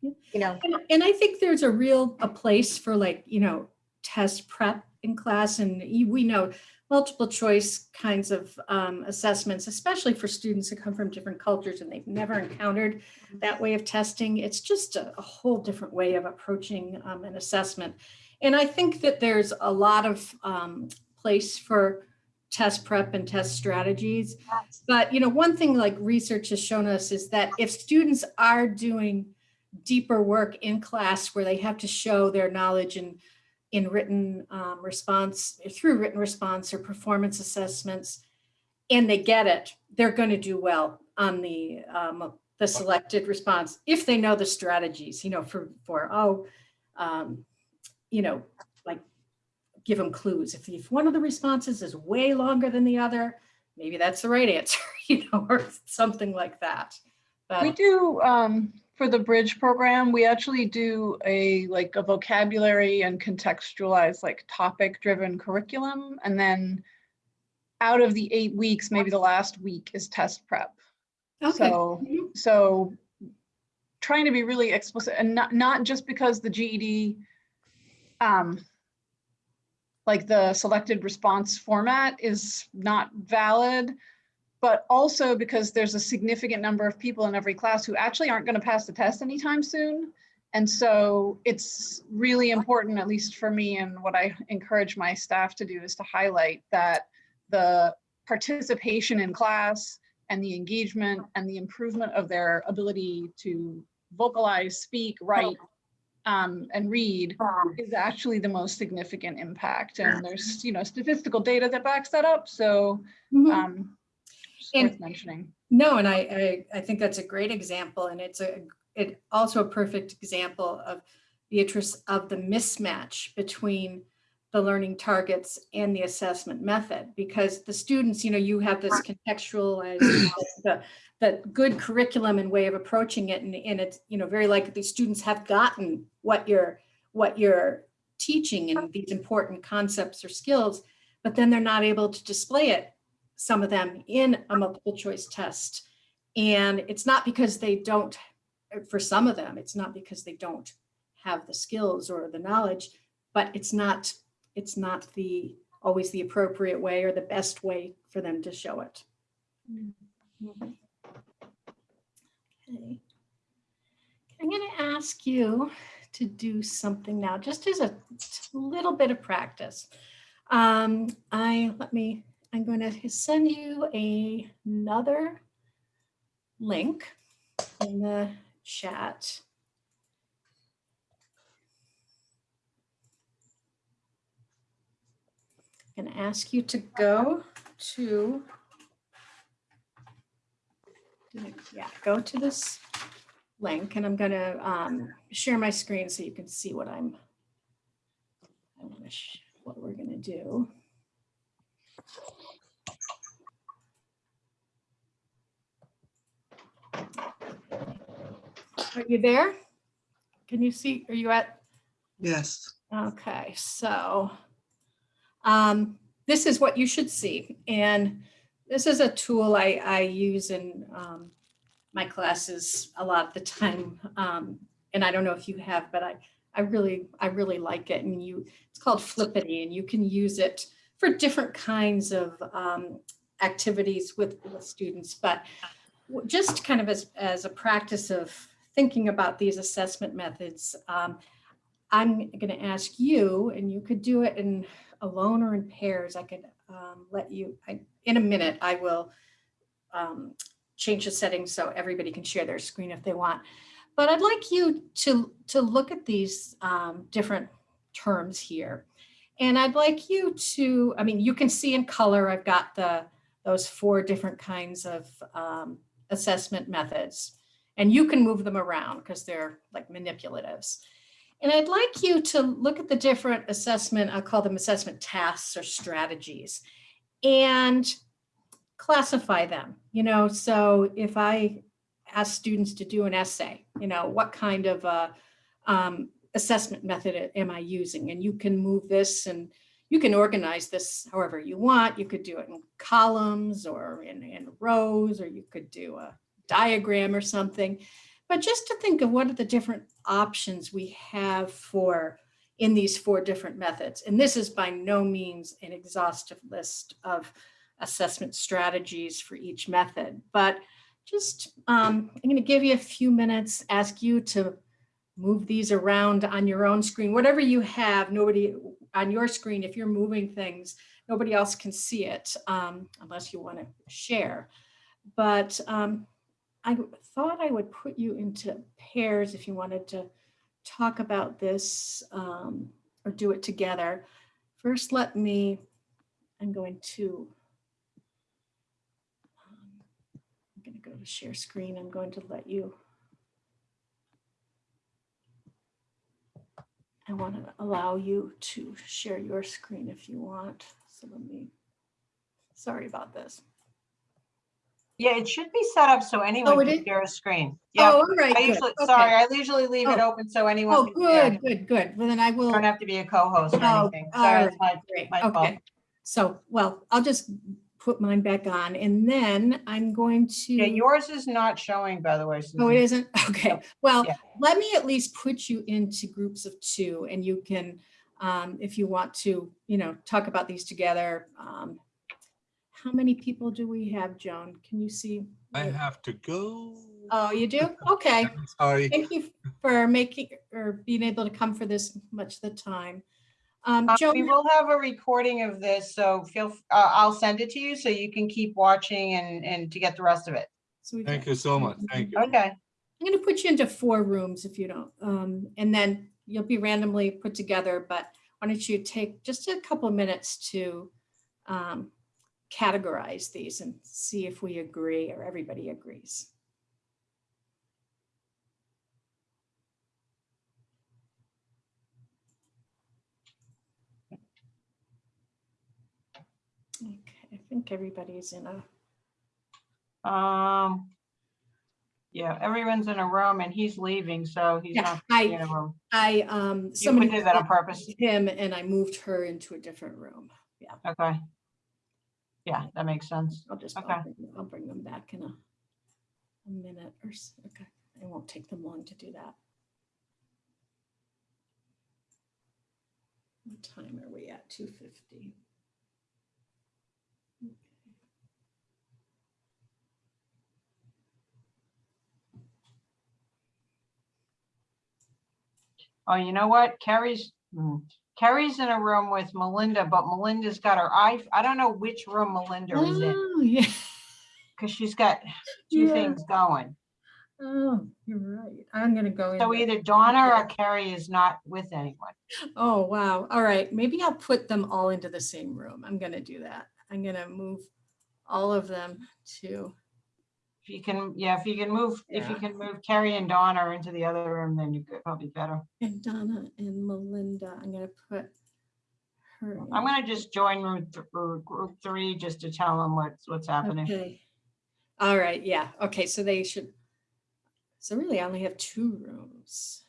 you know, And, and I think there's a real, a place for like, you know, test prep in class and we know multiple choice kinds of um, assessments, especially for students who come from different cultures and they've never *laughs* encountered that way of testing. It's just a, a whole different way of approaching um, an assessment. And I think that there's a lot of um, place for test prep and test strategies. But, you know, one thing like research has shown us is that if students are doing deeper work in class where they have to show their knowledge in, in written um, response, through written response or performance assessments, and they get it, they're going to do well on the, um, the selected response if they know the strategies, you know, for, for, oh, um, you know, like give them clues. If, if one of the responses is way longer than the other, maybe that's the right answer, *laughs* you know, or something like that. We do, um, for the bridge program, we actually do a, like a vocabulary and contextualized, like topic driven curriculum. And then out of the eight weeks, maybe the last week is test prep. okay, So, Mhm. so trying to be really explicit and not, not just because the GED, um, like the selected response format is not valid, but also because there's a significant number of people in every class who actually aren't going to pass the test anytime soon. And so it's really important, at least for me, and what I encourage my staff to do is to highlight that the participation in class and the engagement and the improvement of their ability to vocalize, speak, write, um, and read is actually the most significant impact. And there's, you know, statistical data that backs that up. So, Mhm. um, And- worth mentioning. No, and I, I, I think that's a great example and it's a, it also a perfect example of Beatrice of the mismatch between the learning targets and the assessment method because the students, you know, you have this contextualized, the, the good curriculum and way of approaching it and, and it's, you know, very likely the students have gotten what you're, what you're teaching and these important concepts or skills, but then they're not able to display it some of them in a multiple choice test. And it's not because they don't, for some of them, it's not because they don't have the skills or the knowledge, but it's not, it's not the, always the appropriate way or the best way for them to show it. Okay. I'm going to ask you to do something now, just as a little bit of practice. Um, I, let me, I'm going to send you a, another link in the chat. To ask you to go to, yeah, go to this link and I'm going to um, share my screen so you can see what I'm, I want to, what we're going to do. Are you there? Can you see, are you at, Yes, okay, so um, this is what you should see. And this is a tool I, I use in um, my classes a lot of the time. Um, and I don't know if you have, but I, I really, I really like it. And you, it's called Flippity and you can use it for different kinds of um, activities with, with students. But just kind of as, as a practice of thinking about these assessment methods, um, I'm going to ask you, and you could do it in alone or in pairs. I could um, let you, I, in a minute, I will um, change the settings so everybody can share their screen if they want. But I'd like you to, to look at these um, different terms here. And I'd like you to, I mean, you can see in color, I've got the, those four different kinds of um, assessment methods. And you can move them around because they're like manipulatives. And I'd like you to look at the different assessment, I'll call them assessment tasks or strategies, and classify them. You know, so if I ask students to do an essay, you know, what kind of um, assessment method am I using? And you can move this and you can organize this however you want. You could do it in columns or in, in rows, or you could do a diagram or something. But just to think of what are the different options we have for in these four different methods. And this is by no means an exhaustive list of assessment strategies for each method, but just um, I'm going to give you a few minutes, ask you to move these around on your own screen, whatever you have, nobody on your screen, if you're moving things, nobody else can see it um, unless you want to share. But um, I thought I would put you into pairs if you wanted to talk about this um, or do it together. First, let me, I'm going to I'm going to go to share screen. I'm going to let you. I want to allow you to share your screen if you want. So let me, sorry about this. Yeah, it should be set up so Oh, anyone it can is? share a screen. Yeah. Oh, Yeah, all right. I usually, Okay. sorry, I usually leave it Oh. open so Oh, anyone can good, good, good. Well, then I will. Don't have to be a co-host or Oh, anything. Sorry, right, it's my, Great, my fault. okay. So, well, I'll just put mine back on and then I'm going to. Yeah, yours is not showing, by the way. Oh, it Susan. isn't? *laughs* Okay, well, Yeah. let me at least put you into groups of two and you can, um, if you want to, you know, talk about these together. um, How many people do we have, Joan? Can you see? I have to go. Oh, you do? *laughs* Okay. Sorry. Thank you for making, or being able to come for this much of the time. Um, Uh, Joan, We will have a recording of this, so feel, f- uh, I'll send it to you so you can keep watching and, and to get the rest of it. so we've Thank you so much. Thank you. Okay, I'm gonna put you into four rooms if you don't, um, and then you'll be randomly put together, but why don't you take just a couple of minutes to um, categorize these and see if we agree or everybody agrees. Okay, I think everybody's in a, um. Yeah, everyone's in a room and he's leaving, so he's yeah, not in I, a room. I, um, You somebody. did that on purpose. Him and I moved her into a different room. Yeah. Okay. Yeah, that makes sense. I'll just, I'll Okay. bring, I'll bring them back in a, a minute or so. Okay, it won't take them long to do that. What time are we at? Two fifty. Oh, you know what? Carrie's, hmm, Carrie's in a room with Melinda, but Melinda's got her eye, I don't know which room Melinda is in, Oh, yeah. *laughs* because she's got two Yeah. things going. Oh, you're right. I'm gonna go. So either Donna or Carrie is not with anyone. Oh, wow. All right. Maybe I'll put them all into the same room. I'm gonna do that. I'm gonna move all of them to, you can, yeah, if you can move, if you Yeah. can move Carrie and Donna into the other room, then you could probably better. and Donna and Melinda. I'm gonna put her. I'm gonna just join room, th- or group three, just to tell them what's, what's happening. Okay. All right, yeah, okay, so they should, so really I only have two rooms.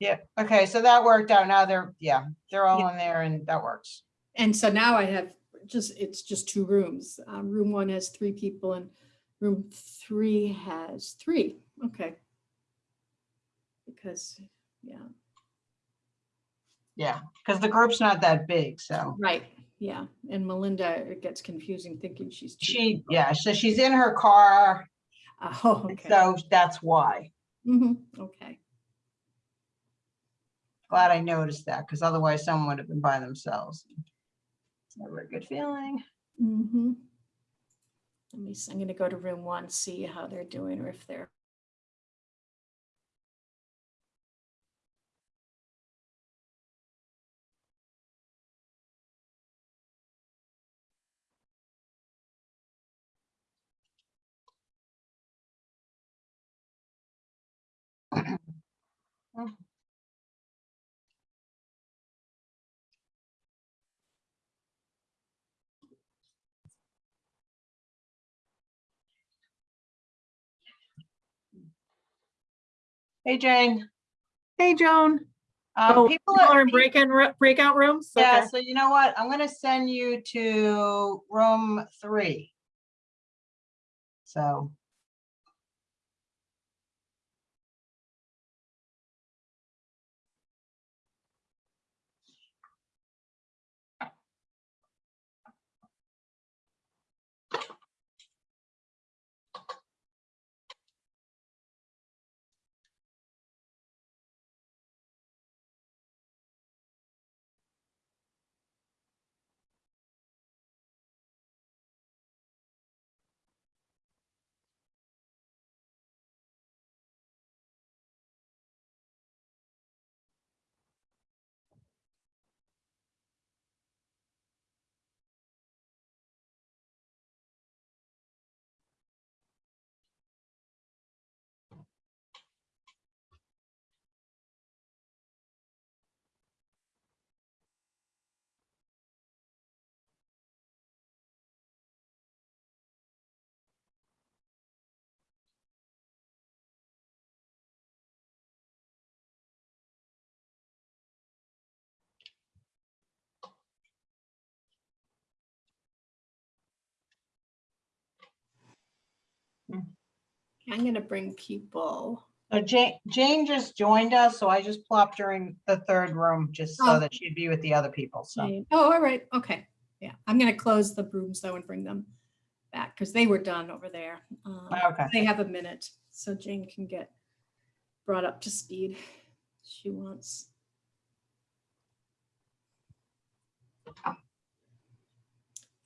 Yeah, okay, so that worked out. Now they're, yeah, they're all in there and that works. and so now I have just, it's just two rooms. Um, Room one has three people and room three has three, okay. Because, yeah, Yeah, because the group's not that big, so. right, yeah, and Melinda, it gets confusing thinking she's. two She, people. yeah, so she's in her car, Oh, okay, so that's why. Mhm, okay. Glad I noticed that, because otherwise someone would have been by themselves. It's never a good feeling. Mm-hmm. Let me, I'm gonna go to room one, see how they're doing or if they're. Hey, Jane. Hey, Joan. um, Oh, People people are in break-in, ro- breakout rooms? Yeah, Okay. so you know what? I'm gonna send you to room three. So. I'm gonna bring people. So Jane, Jane just joined us, so I just plopped her in the third room just Oh. so that she'd be with the other people, so. Jane. Oh, all right, okay. Yeah, I'm gonna close the rooms though and bring them back because they were done over there. Um, Okay. They have a minute, so Jane can get brought up to speed. She wants.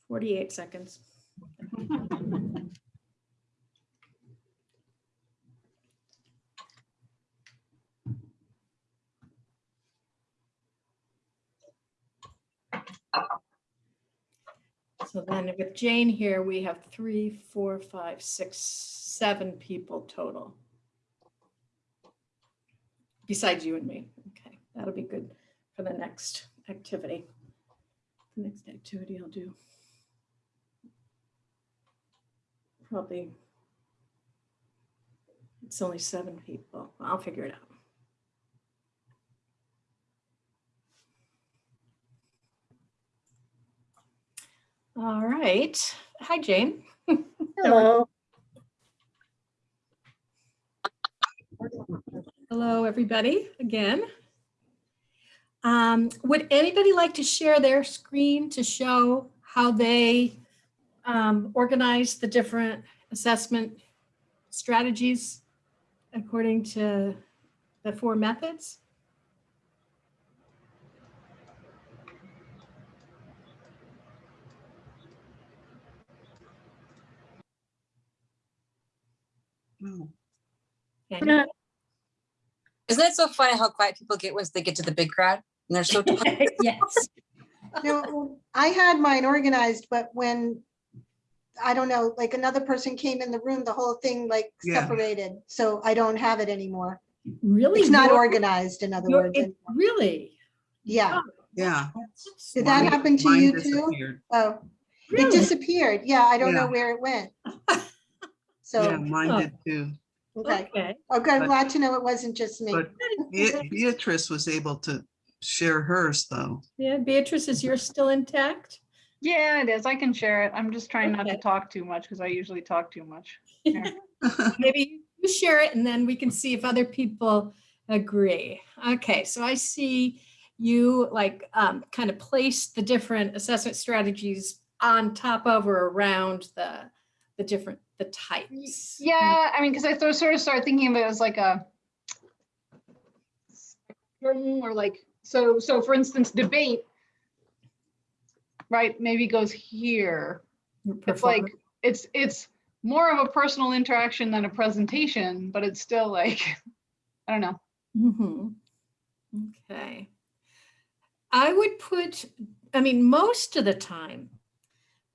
Forty-eight seconds. *laughs* So then with Jane here, we have three, four, five, six, seven people total. Besides you and me. Okay, that'll be good for the next activity. The next activity I'll do. Probably. It's only seven people. I'll figure it out. All right. Hi, Jane. *laughs* Hello. Hello, everybody, again. Um, Would anybody like to share their screen to show how they um, organize the different assessment strategies according to the four methods? Oh, Yeah. Isn't it so funny how quiet people get once they get to the big crowd? And they're so *laughs* you- Yes. No, I had mine organized, but when, I don't know, like another person came in the room, the whole thing like Yeah. separated. So I don't have it anymore. Really? It's not organized, in other words. it- Really? Yeah. Yeah. Did that mine- happen to mine you too? disappeared. Oh, it disappeared. Yeah, I don't know where it went. *laughs* Yeah, So, mine Oh. did too. okay. Okay. Okay, I'm But- glad to know it wasn't just me. But Be- Beatrice was able to share hers though. Yeah, Beatrice, is yours still intact? Yeah, it is. I can share it. I'm just trying not to Okay. talk too much because I usually talk too much. *laughs* Maybe you share it and then we can see if other people agree. Okay, so I see you like um, kind of place the different assessment strategies on top of or around the, the different, the types. Yeah, I mean, because I sort sort of started thinking of it as like a spectrum or like, so, so for instance, debate, right, maybe goes here. It's like, it's, it's more of a personal interaction than a presentation, but it's still like, *laughs* I don't know. Mhm. Okay. I would put, I mean, most of the time,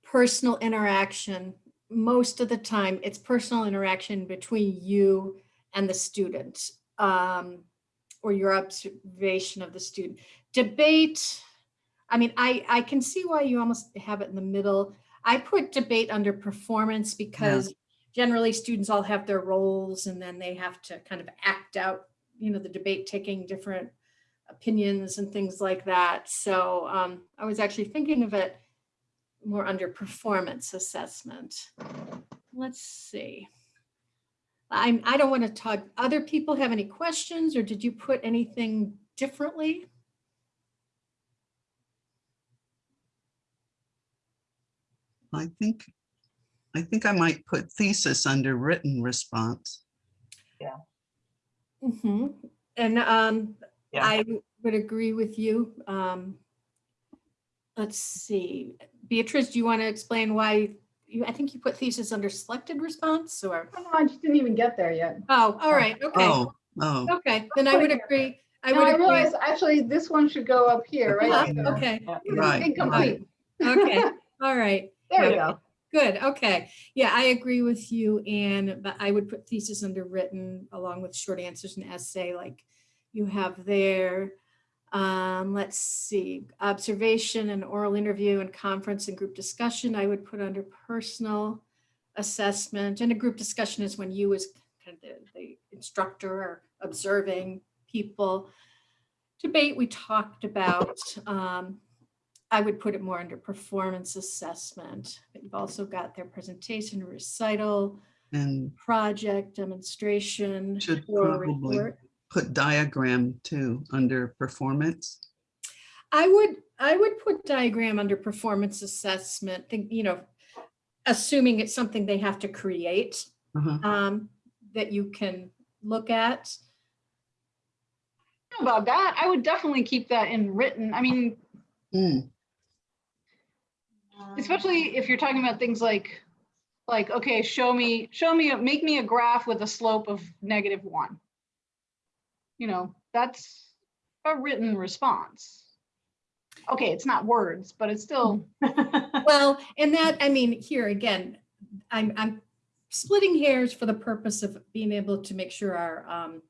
personal interaction, most of the time, it's personal interaction between you and the student um, or your observation of the student. Debate, I mean, I, I can see why you almost have it in the middle. I put debate under performance because generally students all have their roles and then they have to kind of act out you know, the debate taking different opinions and things like that. So um, I was actually thinking of it more under performance assessment. Let's see. I'm, I don't want to talk, other people have any questions or did you put anything differently? I think, I think I might put thesis under written response. Mhm. And um, Yeah. I would agree with you. Um, Let's see, Beatrice, do you want to explain why you, I think you put thesis under selected response or? Oh, I just didn't even get there yet. Oh, all right, okay, Oh, oh, okay, then I would agree. I No, would I agree. realize actually this one should go up here, right? Uh, Yeah. Okay, right. Incomplete. okay, all right. There we go. Good, okay. Yeah, I agree with you, Anne, but I would put thesis under written along with short answers and essay like you have there. Um, let's see, observation and oral interview and conference and group discussion, I would put under personal assessment. And a group discussion is when you as kind of the, the instructor are observing people. Debate, we talked about. Um, I would put it more under performance assessment. But You've also got their presentation, recital, And project, demonstration, Should or probably- report. Put diagram too, under performance. I would, I would put diagram under performance assessment, think, you know, assuming it's something they have to create, Uh-huh. um, that you can look at. About that, I would definitely keep that in written. I mean, Mm, especially if you're talking about things like, like, okay, show me, show me, make me a graph with a slope of negative one. You know, that's a written response. Okay, it's not words, but it's still, *laughs* Well, and that, I mean, here again, I'm, I'm splitting hairs for the purpose of being able to make sure our, um,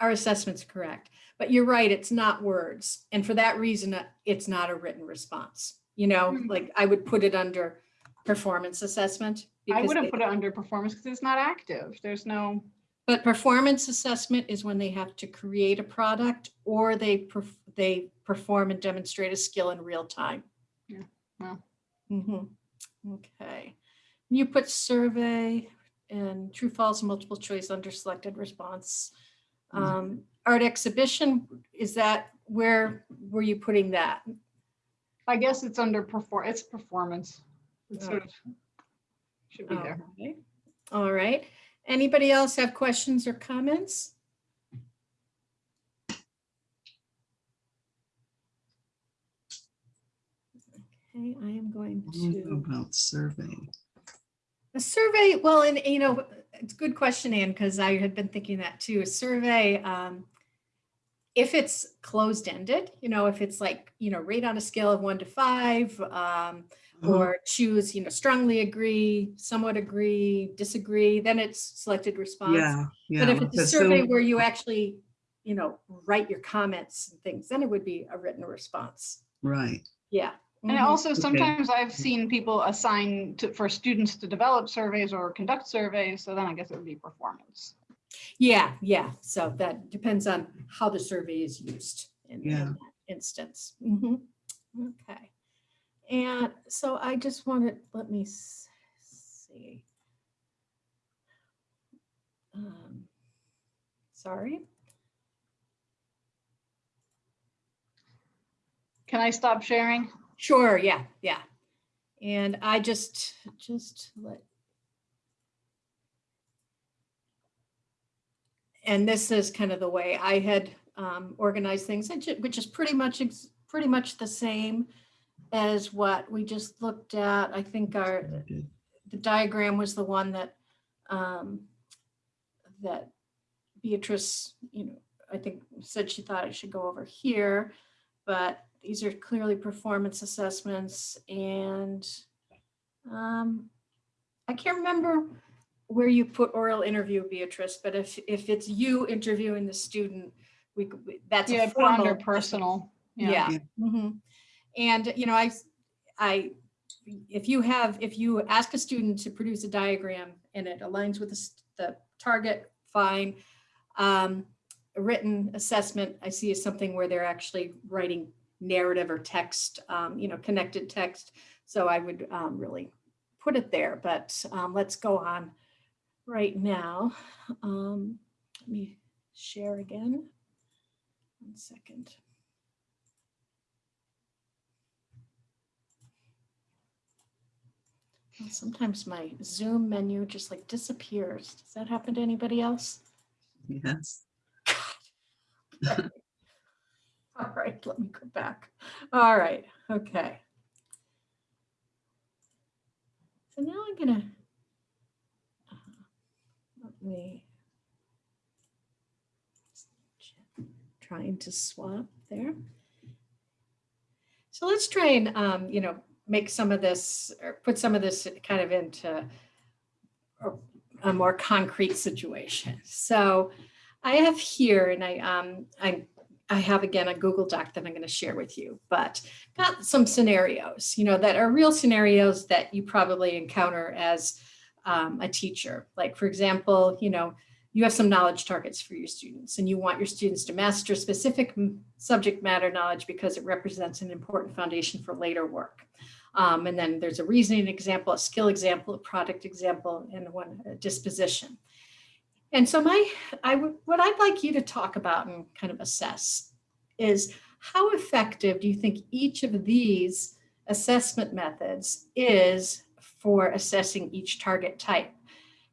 our assessment's correct. But you're right, it's not words. And for that reason, uh, it's not a written response. You know, Mhm. like I would put it under performance assessment. I wouldn't they- put it under performance because it's not active. There's no, But performance assessment is when they have to create a product or they, perf- they perform and demonstrate a skill in real time. Yeah, well. Mhm. Okay. You put survey and true, false, multiple choice under selected response. Mhm. Um, Art exhibition, is that, where were you putting that? I guess it's under perform, it's performance. It's sort of, should be there. Okay. All right. Anybody else have questions or comments? Okay, I am going to. About survey. A survey, well, and you know, it's a good question, Anne, because I had been thinking that too. A survey, um, if it's closed-ended, you know, if it's like, you know, rate on a scale of one to five, um. Or choose, you know, strongly agree, somewhat agree, disagree, then it's selected response. Yeah, yeah. But if it's a survey Zoom- where you actually, you know, write your comments and things, then it would be a written response. Right, Yeah. And Mhm. also Okay. sometimes I've seen people assign to, for students to develop surveys or conduct surveys. So then I guess it would be performance. Yeah, yeah. So that depends on how the survey is used in in that instance. Mhm. Okay. And so I just wanted, let me see. Um, Sorry. Can I stop sharing? Sure, yeah, yeah. And I just, just let. And this is kind of the way I had um, organized things, which is pretty much, pretty much the same as what we just looked at. I think our, the diagram was the one that, um, that Beatrice, you know, I think said she thought I should go over here, but these are clearly performance assessments and, um, I can't remember where you put oral interview, Beatrice, but if, if it's you interviewing the student, we, that's. a Yeah, under formal- personal. Yeah. yeah. Yeah. mhm. And, you know, I, I, if you have, if you ask a student to produce a diagram and it aligns with the, the target, fine. Um, written assessment, I see is something where they're actually writing narrative or text, um, you know, connected text. So I would, um, really put it there, but, um, let's go on right now. Um, let me share again. One second. Sometimes my Zoom menu just like disappears. Does that happen to anybody else? Yes, *laughs* *laughs* All right, let me go back. All right, okay. So now I'm gonna uh, let me trying to swap there. So let's try and, um, you know, make some of this, or put some of this kind of into a- more concrete situation. So I have here, and I, um, I, I have again a Google Doc that I'm going to share with you, but got some scenarios, you know, that are real scenarios that you probably encounter as um, a teacher. Like, for example, you know, you have some knowledge targets for your students and you want your students to master specific subject matter knowledge because it represents an important foundation for later work. Um, and then there's a reasoning example, a skill example, a product example, and one disposition. And so my, I would, what I'd like you to talk about and kind of assess is how effective do you think each of these assessment methods is for assessing each target type?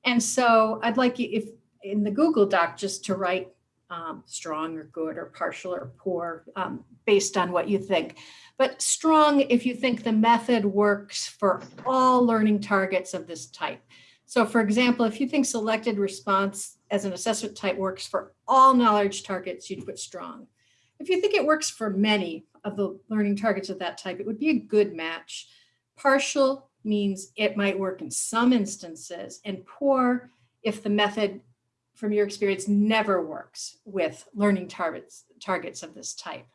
And so I'd like you, if in the Google Doc, just to write um, strong or good or partial or poor um, based on what you think. But strong if you think the method works for all learning targets of this type. So for example, if you think selected response as an assessment type works for all knowledge targets, you'd put strong. If you think it works for many of the learning targets of that type, it would be a good match. Partial means it might work in some instances and poor if the method from your experience never works with learning targets, targets of this type.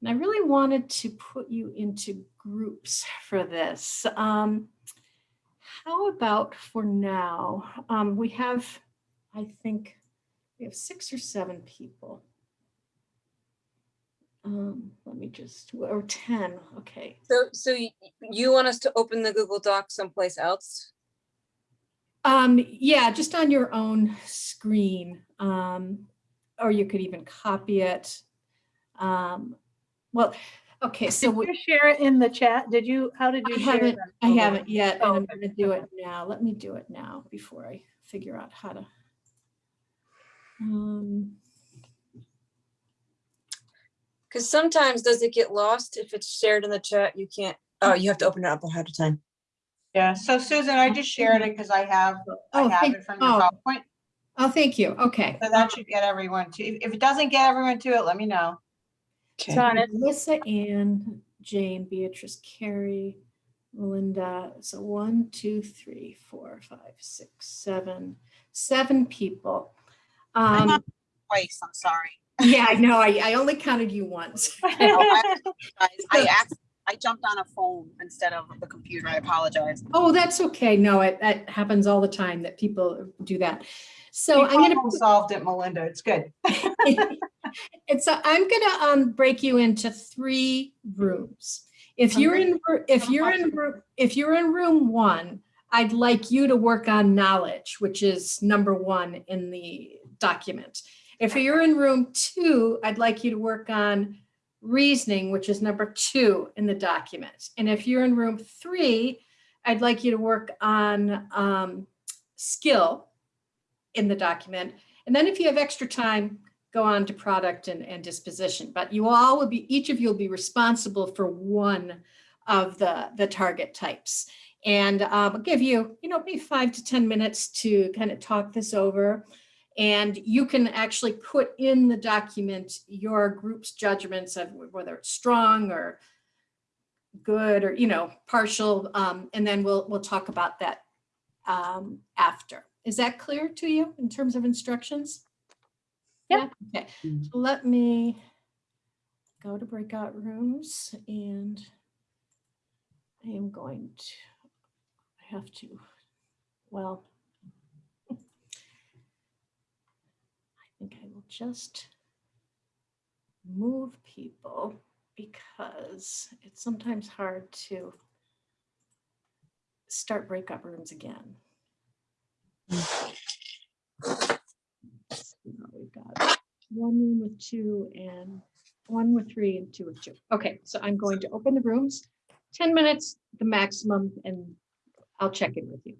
And I really wanted to put you into groups for this. Um, how about for now, um, we have, I think, we have six or seven people. Um, let me just, or 10, okay. So, so you want us to open the Google Doc someplace else? Um, yeah, just on your own screen. Um, or you could even copy it. Um, well, okay, so Did we- you share it in the chat? Did you, how did you I share haven't, that? I haven't yet, and Oh, I'm okay. gonna do it now. Let me do it now before I figure out how to. Um, Because sometimes does it get lost if it's shared in the chat? You can't, oh, you have to open it up ahead of time. Yeah, so Susan, I just shared it because I have, I Oh, have thank- it from your oh. PowerPoint. Oh, thank you. Okay. So that should get everyone to, if if it doesn't get everyone to it, let me know. Okay. It's on it. Melissa, Ann, Jane, Beatrice, Carrie, Melinda. So one, two, three, four, five, six, seven, seven people. I'm Um, on twice, I'm sorry. yeah, I know. I, I only counted you once. *laughs* I apologize. I *laughs* asked, I jumped on a phone instead of the computer. I apologize. Oh, that's okay. No, it, that happens all the time that people do that. So You I'm gonna. problem Solved it, Melinda, it's good. *laughs* And so I'm gonna um break you into three rooms. If you're in, if you're in, if you're in room one, I'd like you to work on knowledge, which is number one in the document. If you're in room two, I'd like you to work on reasoning, which is number two in the document. And if you're in room three, I'd like you to work on um, skill in the document. And then if you have extra time, go on to product and, and disposition. But you all will be, each of you will be responsible for one of the, the target types. And um, I'll give you, you know, maybe five to 10 minutes to kind of talk this over. And you can actually put in the document your group's judgments of whether it's strong or good or, you know, partial. Um, and then we'll, we'll talk about that um, after. Is that clear to you in terms of instructions? Yep. Yeah, okay, so let me go to breakout rooms and I am going to, I have to, well, I think I will just move people because it's sometimes hard to start breakout rooms again. We've got one room with two and one with three and two with two. Okay, so I'm going to open the rooms, 10 minutes, the maximum, and I'll check in with you.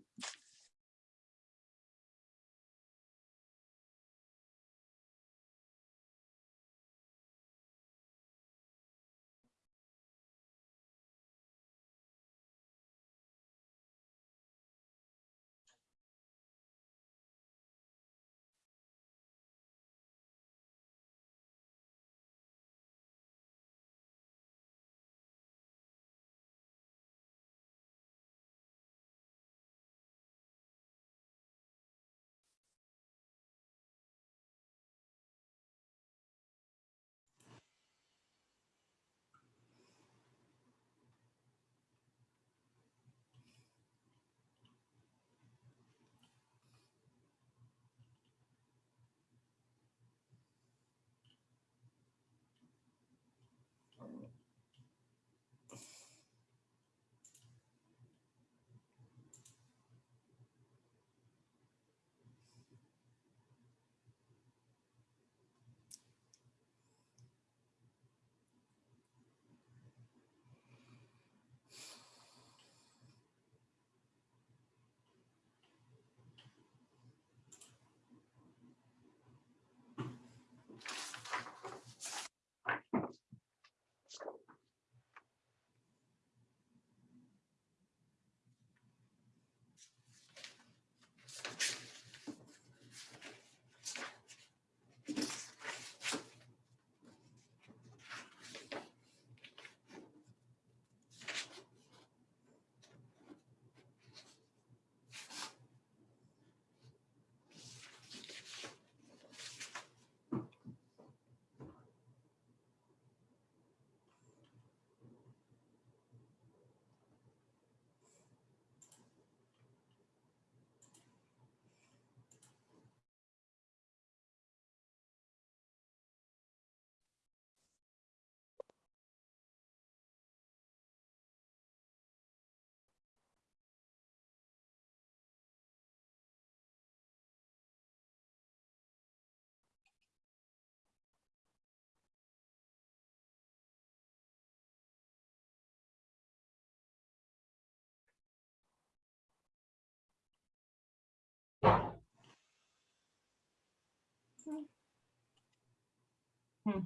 Hmm.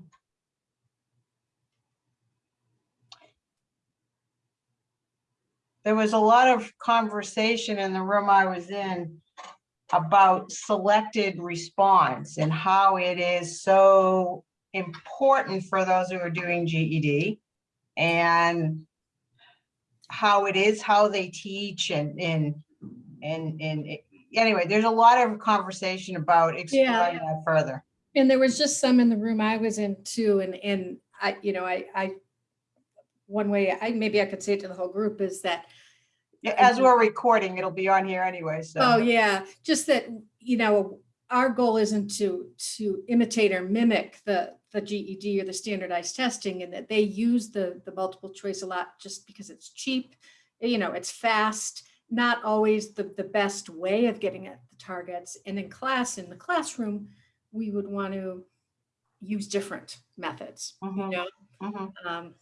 There was a lot of conversation in the room I was in about selected response and how it is so important for those who are doing GED and how it is, how they teach and, and, and, and anyway, there's a lot of conversation about exploring that further. And there was just some in the room I was in too, and, and I, you know, I, I, one way, I, maybe I could say it to the whole group is that, Yeah, As we're recording, it'll be on here anyway, so. oh yeah, just that, you know, our goal isn't to, to imitate or mimic the, the GED or the standardized testing and that they use the, the multiple choice a lot just because it's cheap, you know, it's fast, not always the, the best way of getting at the targets. And in class, in the classroom, we would want to use different methods, you Mhm, know? mhm, Um,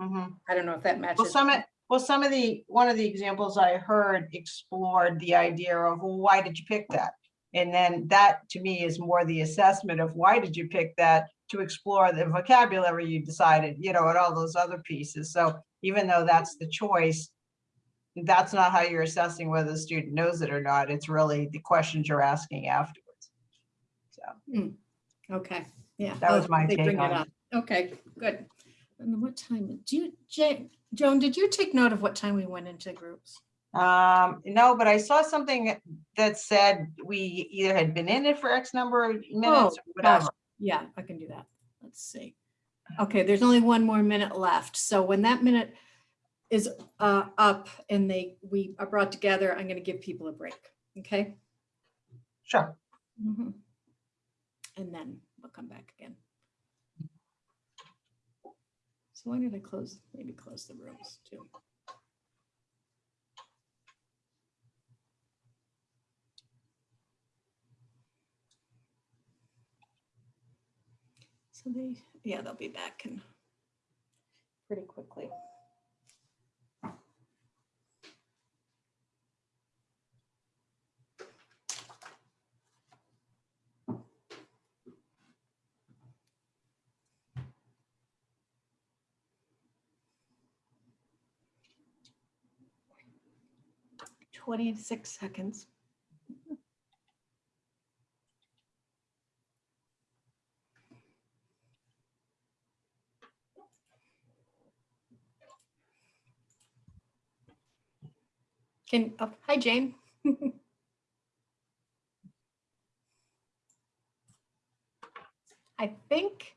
mhm. I don't know if that matches. Well, some, of- well, some of the, one of the examples I heard explored the idea of, well, why did you pick that? And then that to me is more the assessment of why did you pick that to explore the vocabulary you decided, you know, and all those other pieces. So even though that's the choice, that's not how you're assessing whether the student knows it or not. It's really the questions you're asking afterwards. So, Okay, yeah. That was oh, my take on it. up. Okay, good. And what time, do you, Ja- Joan, did you take note of what time we went into groups? Um, no, but I saw something that said we either had been in it for X number of minutes, or Oh, gosh, whatever. Yeah, I can do that. Let's see. Okay, there's only one more minute left. So when that minute is uh, up and they, we are brought together, I'm going to give people a break, okay? Sure. Mhm. And then we'll come back again. So why did I close, maybe close the rooms too? So they, yeah, they'll be back and pretty quickly. Twenty-six seconds. Can, oh, hi, Jane. *laughs* I think.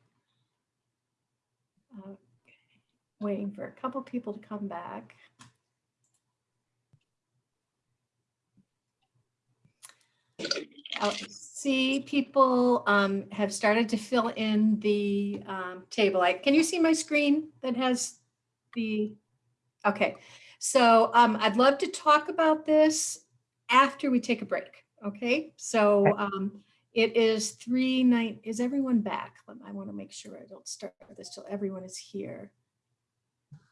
okay, Waiting for a couple people to come back. See people um, have started to fill in the um, table. I, can you see my screen that has the, okay. So um, I'd love to talk about this after we take a break. Okay, so um, it is three night. Is everyone back? I want to make sure I don't start this till everyone is here.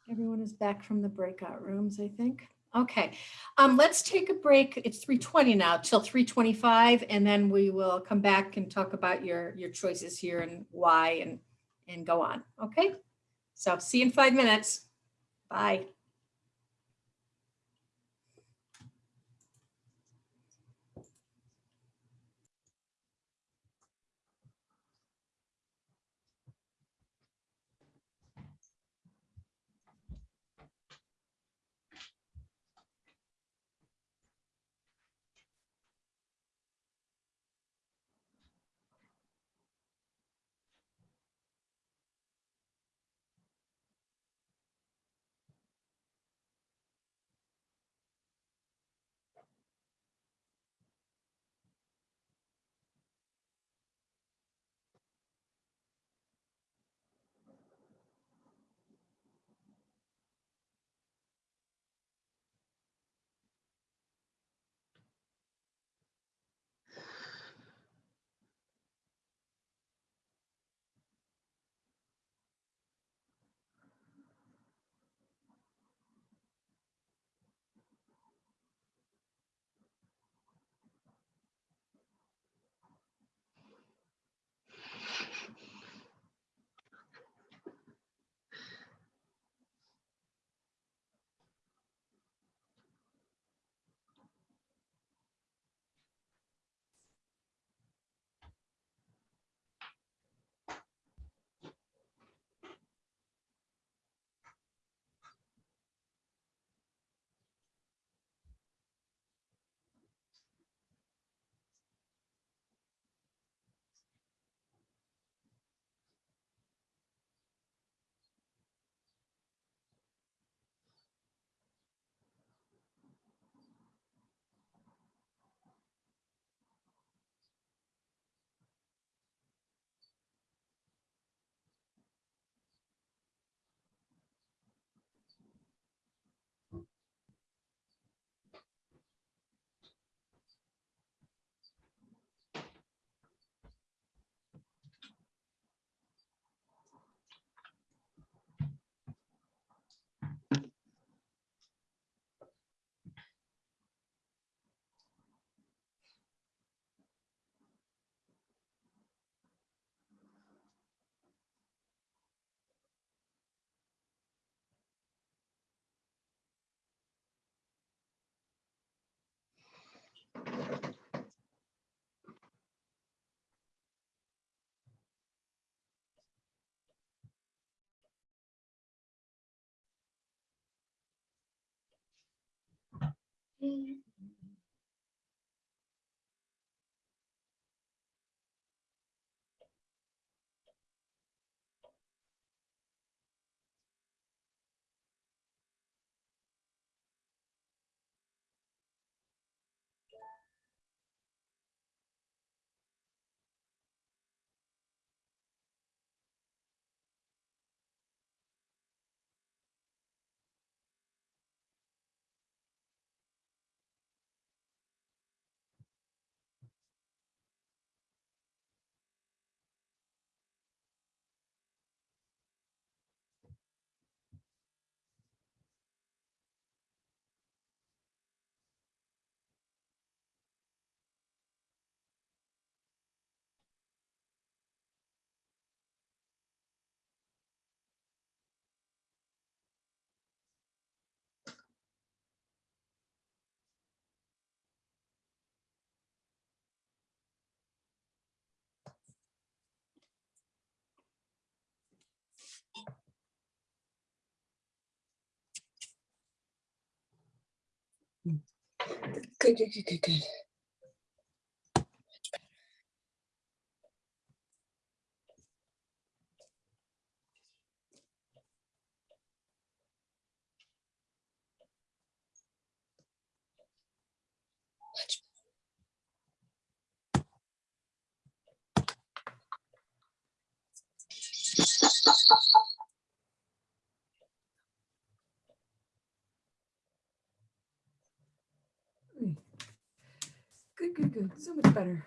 Everyone is back from the breakout rooms, I think. Okay, um, let's take a break. It's 3:20 now till 3:25, and then we will come back and talk about your your choices here and why and and go on. Okay, so see you in five minutes. Bye. Mm. Good, good, good, good, good. So much better.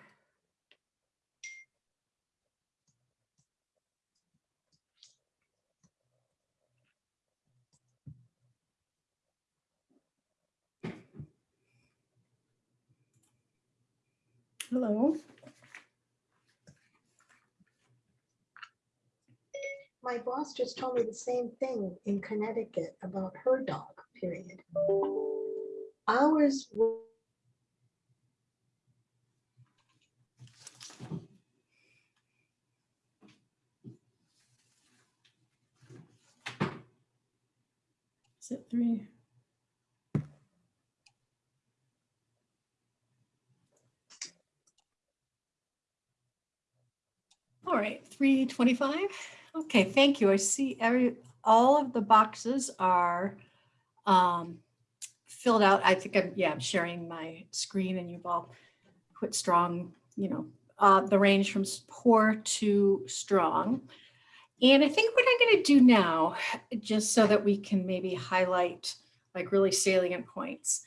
Hello. My boss just told me the same thing in Connecticut about her dog, period. Ours, w- it three? All right, three twenty-five. Okay, thank you. I see every, all of the boxes are um, filled out. I think I'm, yeah, I'm sharing my screen and you've all put strong, you know, uh, the range from poor to strong. And I think what I'm going to do now, just so that we can maybe highlight like really salient points,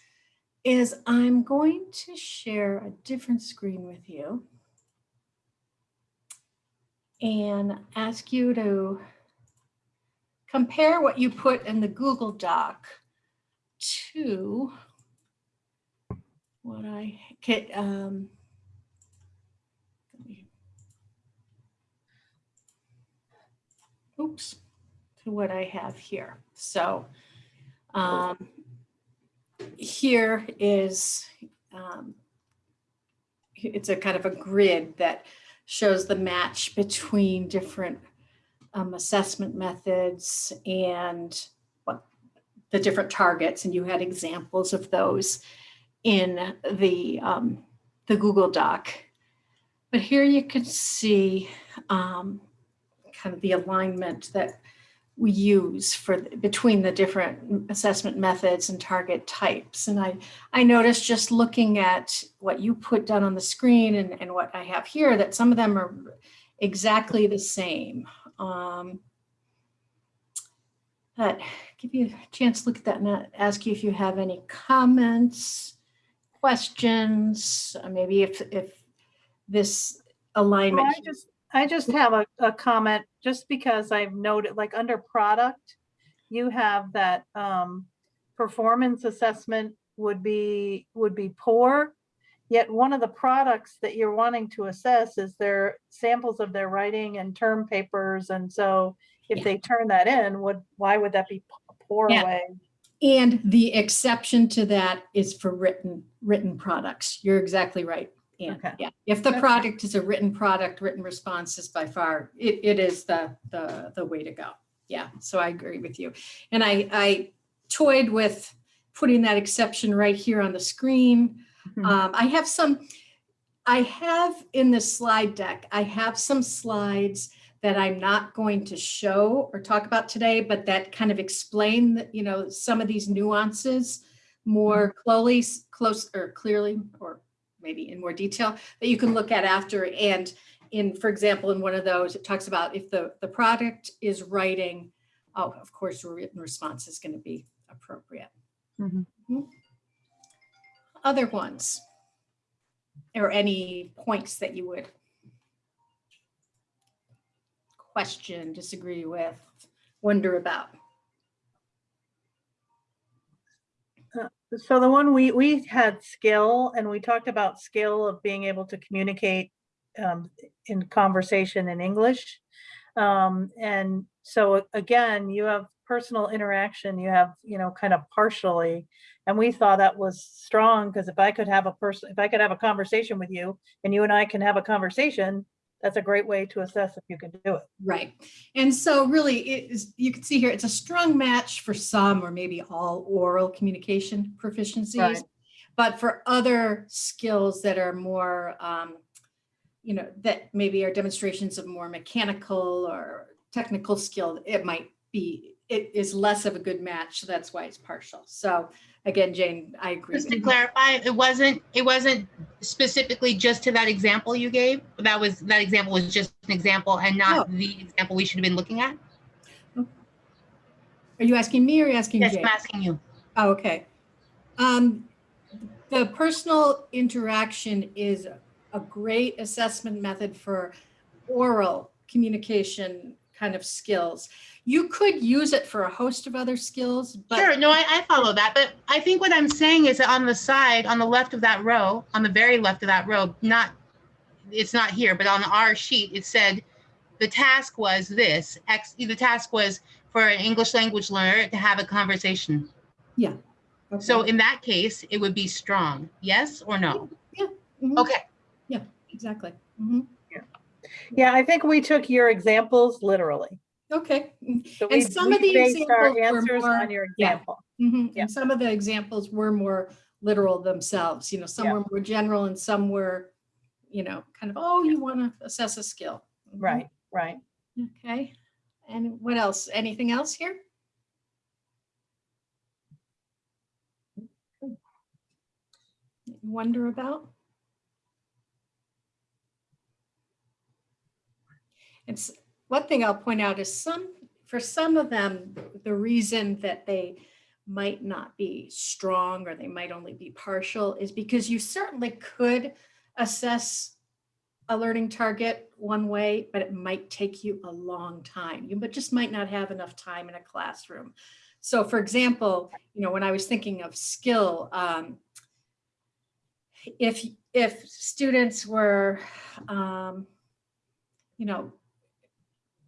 is I'm going to share a different screen with you and ask you to compare what you put in the Google Doc to what I um, let me- oops, to what I have here. So um, here is, um, it's a kind of a grid that shows the match between different um, assessment methods and what the different targets. And you had examples of those in the, um, the Google Doc. But here you can see um, kind of the alignment that we use for between the different assessment methods and target types. And I, I noticed just looking at what you put down on the screen and, and what I have here, that some of them are exactly the same. Um, but give you a chance to look at that and uh, ask you if you have any comments, questions, uh, maybe if, if this Well, alignment. I just, I just have a, a comment, just because I've noted, like, under product, you have that, um, performance assessment would be, would be poor. Yet one of the products that you're wanting to assess is their samples of their writing and term papers, and so if they turn that in, would, why would that be poor Yeah. way? And the exception to that is for written, written products. You're exactly right. And Okay. yeah, if the product is a written product, written response is by far, it, it is the, the, the way to go. Yeah, so I agree with you. And I, I toyed with putting that exception right here on the screen. Mhm. Um, I have some, I have in the slide deck, I have some slides that I'm not going to show or talk about today, but that kind of explain, that, you know, some of these nuances more closely, close or clearly, or maybe in more detail that you can look at after. And in, for example, in one of those, it talks about if the, the product is writing, oh, of course, a written response is going to be appropriate. Mhm. Mhm. Other ones? Or any points that you would question, disagree with, wonder about? So the one we, we had skill and we talked about skill of being able to communicate um, in conversation in English. Um, and so again, you have personal interaction, you have, you know, kind of partially. And we thought that was strong because if I could have a person, if I could have a conversation with you and you and I can have a conversation, that's a great way to assess if you can do it. Right. And so really it is, you can see here, it's a strong match for some or maybe all oral communication proficiencies. Right. But for other skills that are more, um, you know, that maybe are demonstrations of more mechanical or technical skill, it might be, it is less of a good match. So that's why it's partial. So again, Jane, I agree. Just to clarify, it wasn't, it wasn't specifically just to that example you gave. That was, that example was just an example and not the example we should have been looking at. Are you asking me or are you asking Yes, Jane? I'm asking you. Oh, Okay. Um, the personal interaction is a great assessment method for oral communication kind of skills. You could use it for a host of other skills, but Sure, no, I, I follow that, but I think what I'm saying is that on the side, on the left of that row, on the very left of that row, not, it's not here, but on our sheet, it said the task was this, X, the task was for an English language learner to have a conversation. Yeah. Okay. So in that case, it would be strong, yes or no? Mhm, Okay, Yeah, Exactly. Mhm. Yeah, I think we took your examples literally. Okay. Mm, So And we some of the examples were answers more- On your yeah. example. Mhm. Yeah. And some of the examples were more literal themselves, you know, some Yeah. were more general and some were, you know, kind of, oh, you want to assess a skill. Mhm. Right, right. Okay, and what else? Anything else here? Wonder about? It's, one thing I'll point out is some, for some of them, the reason that they might not be strong or they might only be partial is because you certainly could assess a learning target one way, but it might take you a long time. You but just might not have enough time in a classroom. So for example, you know, when I was thinking of skill, um, if, if students were, um, you know,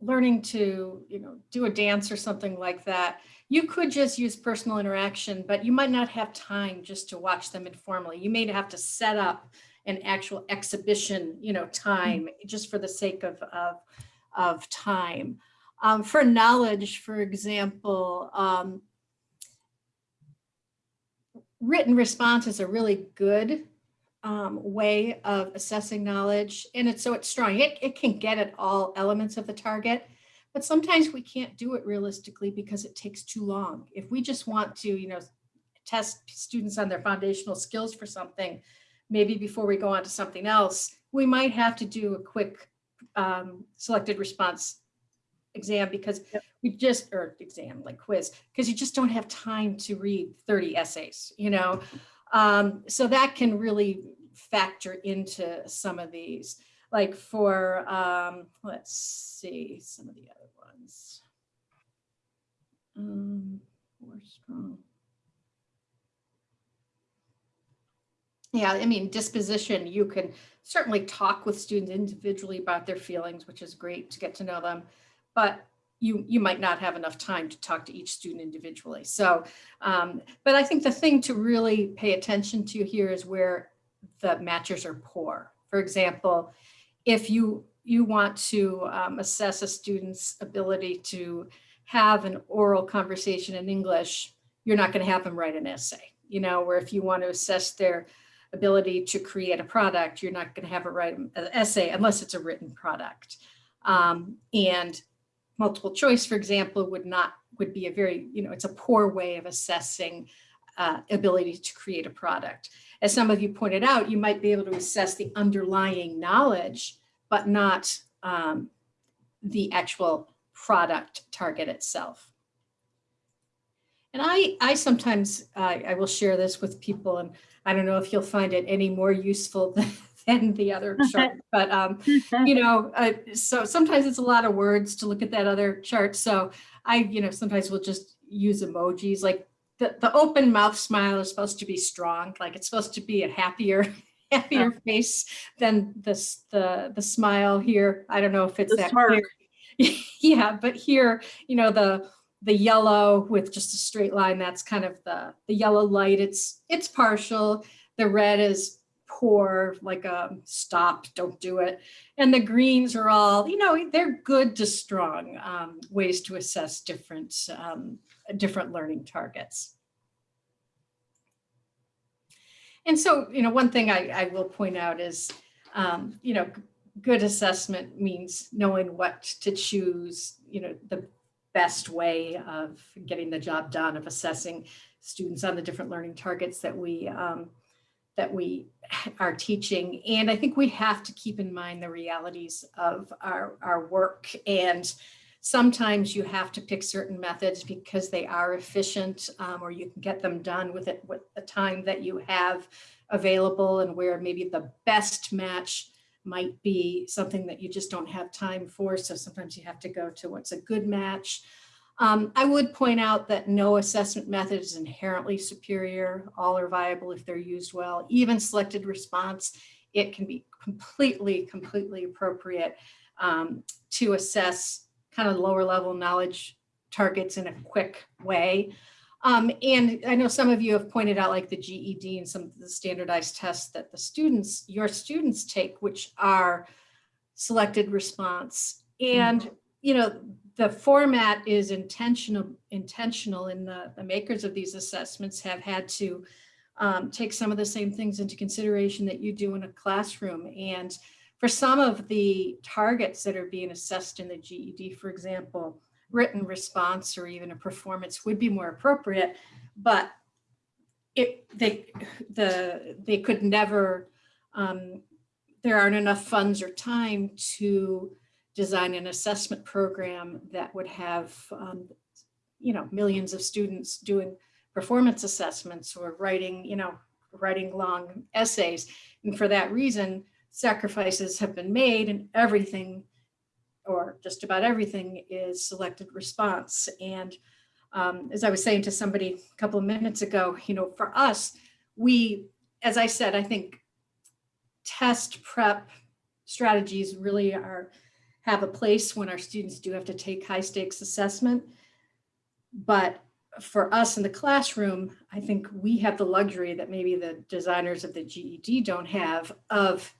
learning to, you know, do a dance or something like that, you could just use personal interaction, but you might not have time just to watch them informally. You may have to set up an actual exhibition, you know, time just for the sake of, of, of time. Um, for knowledge, for example, um, written responses are really good um, way of assessing knowledge. And it's so it's strong. It, it can get at all elements of the target, but sometimes we can't do it realistically because it takes too long. If we just want to, you know, test students on their foundational skills for something, maybe before we go on to something else, we might have to do a quick um, selected response exam because we just, or exam like quiz, because you just don't have time to read 30 essays, you know? Um, so that can really factor into some of these, like for, um, let's see, some of the other ones. Um, more strong. Yeah, I mean, disposition, you can certainly talk with students individually about their feelings, which is great to get to know them. But you, you might not have enough time to talk to each student individually. So, um, but I think the thing to really pay attention to here is where the matchers are poor. For example, if you, you want to um, assess a student's ability to have an oral conversation in English, you're not going to have them write an essay. You know, where if you want to assess their ability to create a product, you're not going to have it write an essay unless it's a written product. Um, and multiple choice, for example, would not, would be a very, you know, it's a poor way of assessing uh, ability to create a product. As some of you pointed out, you might be able to assess the underlying knowledge, but not um, the actual product target itself. And I, I sometimes, uh, I will share this with people and I don't know if you'll find it any more useful than, than the other *laughs* chart, but um, *laughs* you know, uh, so sometimes it's a lot of words to look at that other chart. So I, you know, sometimes we'll just use emojis like the, the open mouth smile is supposed to be strong, like it's supposed to be a happier, *laughs* happier face than this, the, the smile here. I don't know if it's The that smirk. clear. Yeah, but here, you know, the, the yellow with just a straight line, that's kind of the, the yellow light. It's, it's partial. The red is poor, like a stop, don't do it. And the greens are all, you know, they're good to strong um, ways to assess different, um, different learning targets. And so, you know, one thing I, I will point out is, um, you know, good assessment means knowing what to choose, you know, the best way of getting the job done, of assessing students on the different learning targets that we, um, that we *laughs* are teaching. And I think we have to keep in mind the realities of our, our work. And sometimes you have to pick certain methods because they are efficient um, or you can get them done with it with the time that you have available and where maybe the best match might be something that you just don't have time for. So sometimes you have to go to what's a good match. Um, I would point out that no assessment method is inherently superior. All are viable if they're used well. Even selected response, it can be completely, completely appropriate um, to assess kind of lower level knowledge targets in a quick way. Um, and I know some of you have pointed out like the GED and some of the standardized tests that the students, your students take, which are selected response. And, you know, the format is intentional, intentional and the, the makers of these assessments have had to um, take some of the same things into consideration that you do in a classroom. And for some of the targets that are being assessed in the GED, for example, written response or even a performance would be more appropriate, but it, they, the, they could never, um, there aren't enough funds or time to design an assessment program that would have, um, you know, millions of students doing performance assessments or writing, you know, writing long essays. And for that reason, sacrifices have been made and everything or just about everything is selected response. And um, as I was saying to somebody a couple of minutes ago, you know, for us, we, as I said, I think test prep strategies really are have a place when our students do have to take high stakes assessment. But for us in the classroom, I think we have the luxury that maybe the designers of the GED don't have of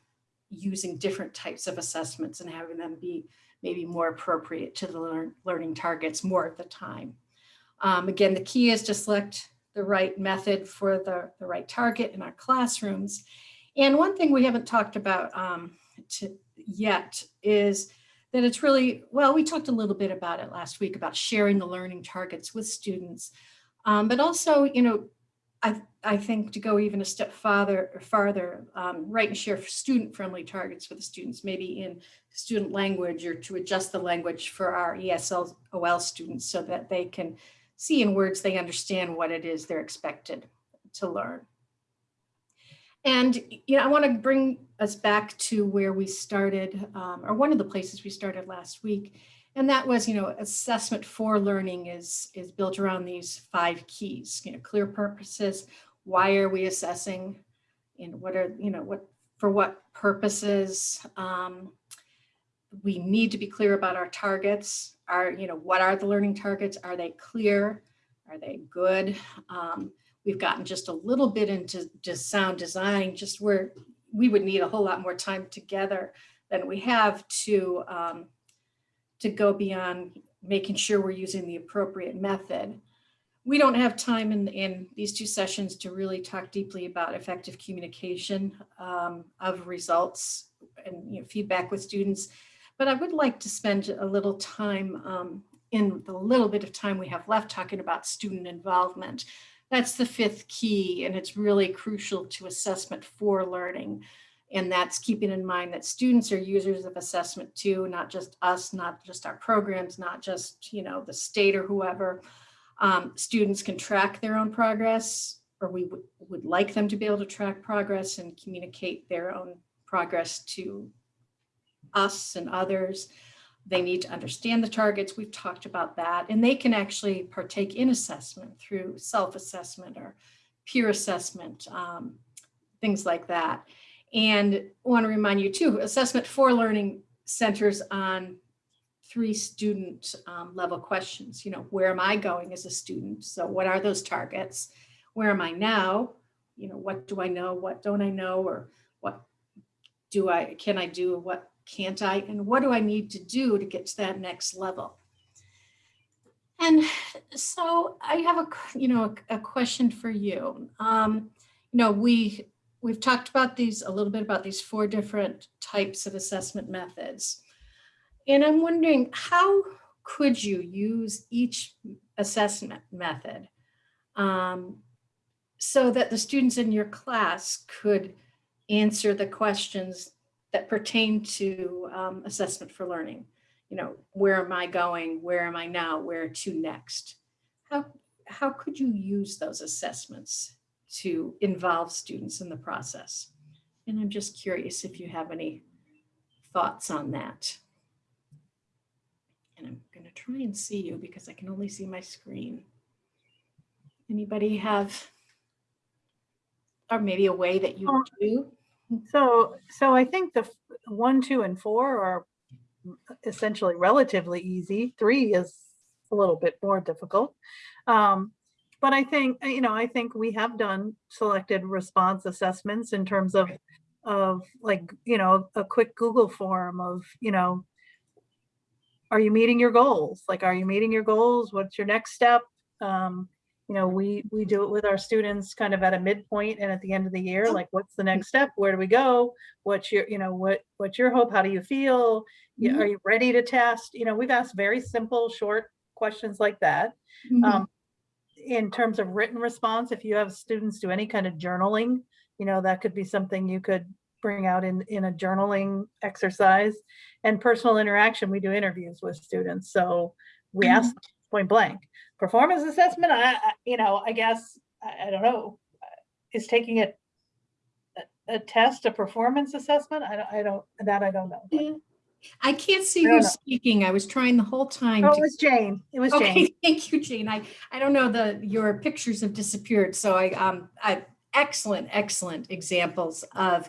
using different types of assessments and having them be maybe more appropriate to the learn, learning targets more of the time. Um, again, the key is to select the right method for the, the right target in our classrooms. And one thing we haven't talked about um, to, yet is that it's really, well, we talked a little bit about it last week about sharing the learning targets with students, um, but also, you know, I, I think to go even a step farther, farther, um, write and share student-friendly targets for the students, maybe in student language or to adjust the language for our ESL OL students so that they can see in words they understand what it is they're expected to learn. And you know, I want to bring us back to where we started, um, or one of the places we started last week, and that was, you know, assessment for learning is is built around these five keys. You know, clear purposes. Why are we assessing? And what are you know what for what purposes? Um, we need to be clear about our targets. Are you know what are the learning targets? Are they clear? Are they good? Um, we've gotten just a little bit into just sound design, just where we would need a whole lot more time together than we have to um, to go beyond making sure we're using the appropriate method. We don't have time in, in these two sessions to really talk deeply about effective communication um, of results and you know, feedback with students. But I would like to spend a little time um, in the little bit of time we have left talking about student involvement. That's the fifth key, and it's really crucial to assessment for learning. And that's keeping in mind that students are users of assessment too, not just us, not just our programs, not just, you know, the state or whoever. Um, students can track their own progress, or we would, would like them to be able to track progress and communicate their own progress to us and others. They need to understand the targets. We've talked about that. And they can actually partake in assessment through self-assessment or peer assessment, um, things like that. And I want to remind you too, assessment for learning centers on three student um, level questions. You know, where am I going as a student? So what are those targets? Where am I now? You know, what do I know? What don't I know? Or what do I, can I do, what can't I, and what do I need to do to get to that next level? And so I have a, you know, a, a question for you. Um, you know, we, we've talked about these, a little bit about these four different types of assessment methods. And I'm wondering, how could you use each assessment method um, so that the students in your class could answer the questions that pertain to um, assessment for learning? You know, where am I going? Where am I now? Where to next? How, how could you use those assessments to involve students in the process? And I'm just curious if you have any thoughts on that. And I'm going to try and see you because I can only see my screen. Anybody have, or maybe a way that you Oh. do? So, so I think the one, two, and four are essentially relatively easy. Three is a little bit more difficult. Um, But I think, you know, I think we have done selected response assessments in terms of, of like, you know, a quick Google form of, you know, are you meeting your goals? Like, are you meeting your goals? What's your next step? Um, you know, we, we do it with our students kind of at a midpoint and at the end of the year, like, what's the next step? Where do we go? What's your, you know, what, what's your hope? How do you feel? Yeah, Are you ready to test? You know, we've asked very simple, short questions like that. Mhm. Um, in terms of written response, if you have students do any kind of journaling, you know, that could be something you could bring out in, in a journaling exercise. And personal interaction, we do interviews with students, so we ask them point blank. Performance assessment, I, I, you know, I guess, I, I don't know, is taking it a, a test, a performance assessment? I don't, I don't, that I don't know. Yeah. I can't see I who's know. speaking. I was trying the whole time. Oh, to- it was Jane, it was Jane. Okay, *laughs* thank you, Jane. I, I don't know, the, your pictures have disappeared, so I, um, I, excellent, excellent examples of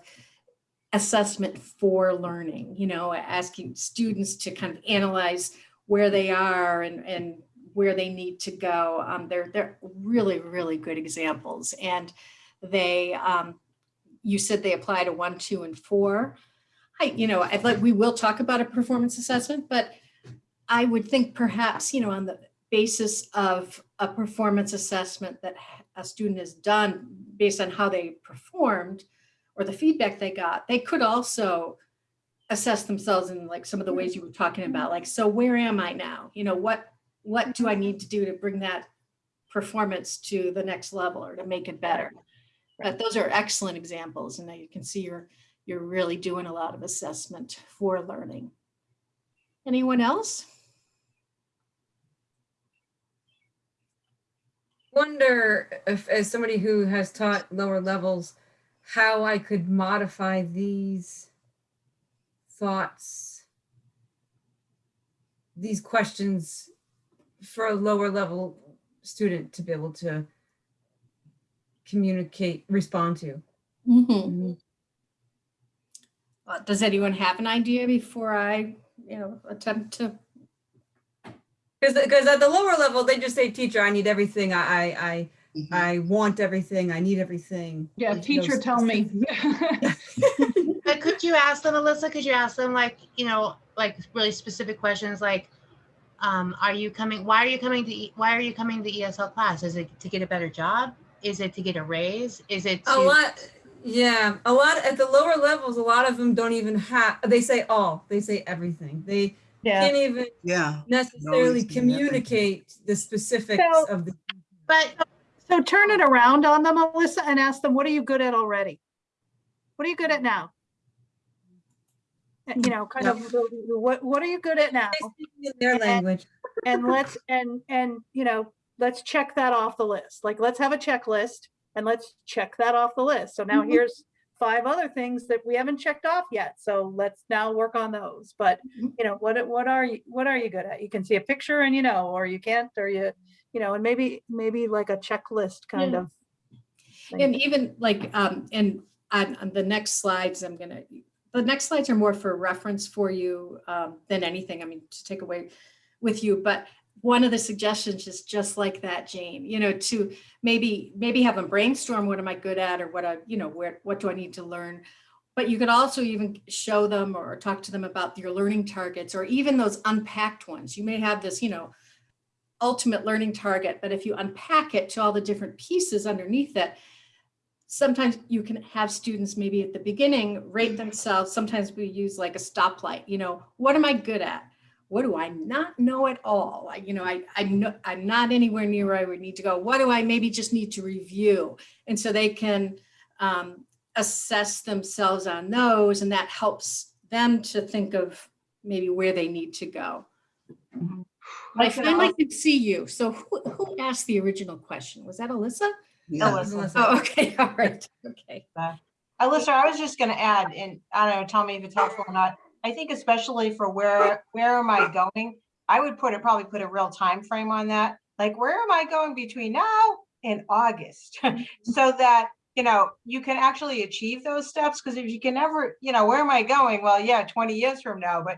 assessment for learning, you know, asking students to kind of analyze where they are and, and where they need to go. Um, they're, they're really, really good examples. And they, um, you said they apply to one, two, and four. I, you know, I'd like, we will talk about a performance assessment, but I would think perhaps, you know, on the basis of a performance assessment that a student has done based on how they performed or the feedback they got, they could also assess themselves in like some of the ways mm-hmm. you were talking about, like, so where am I now? You know, what, what do I need to do to bring that performance to the next level or to make it better? But those are excellent examples and now you can see you're, you're really doing a lot of assessment for learning. Anyone else? wonder if, as somebody who has taught lower levels, how I could modify these thoughts, these questions for a lower level student to be able to communicate, respond to. Mhm. Uh, Does anyone have an idea before I, you know, attempt to? Because because at the lower level, they just say, "Teacher, I need everything. I I I, Mhm. I want everything. I need everything." Yeah, There's teacher, tell me. *laughs* *laughs* But could you ask them, Alyssa, could you ask them like, you know, like really specific questions like, um, are you coming, why are you coming to, E- why are you coming to ESL class? Is it to get a better job? Is it to get a raise? Is it a lot yeah a lot at the lower levels a lot of them don't even have they say all they say everything they Yeah, can't even Yeah, necessarily Always been everything. communicate the specifics So- of the But so turn it around on them, Alyssa, and ask them, what are you good at already? What are you good at now? And, You know, kind of, what, what are you good at now? in their And- language And let's, and, and, you know, let's check that off the list. Like, let's have a checklist and let's check that off the list. So now Mhm. here's five other things that we haven't checked off yet. So let's now work on those. But, Mhm. you know, what, what are you, what are you good at? You can see a picture and you know, or you can't, or you, you know, and maybe, maybe like a checklist kind Yeah. of. thing. And even like, um, and on, on the next slides, I'm gonna, the next slides are more for reference for you, um, than anything, I mean, to take away with you, but one of the suggestions is just like that, Jane, you know, to maybe, maybe have them brainstorm, what am I good at, or what I, you know, where, what do I need to learn? But you could also even show them or talk to them about your learning targets or even those unpacked ones. You may have this, you know, ultimate learning target, but if you unpack it to all the different pieces underneath it, sometimes you can have students maybe at the beginning rate themselves. Sometimes we use like a stoplight, you know, what am I good at? What do I not know at all? I, you know, I, I'm not, I'm not anywhere near where I would need to go. What do I maybe just need to review? And so they can um, assess themselves on those and that helps them to think of maybe where they need to go. I finally could see you. So who, who asked the original question? Was that Alyssa? Yeah. Alyssa. Oh, *laughs* okay, *laughs* all right, okay. *laughs* Alyssa, I was just gonna add, and I don't know, tell me if it's helpful or not. I think especially for where, where am I going? I would put it, probably put a real time frame on that. Like, where am I going between now and August? So that, you know, you can actually achieve those steps, because if you can never, you know, where am I going? Well, yeah, twenty years from now, but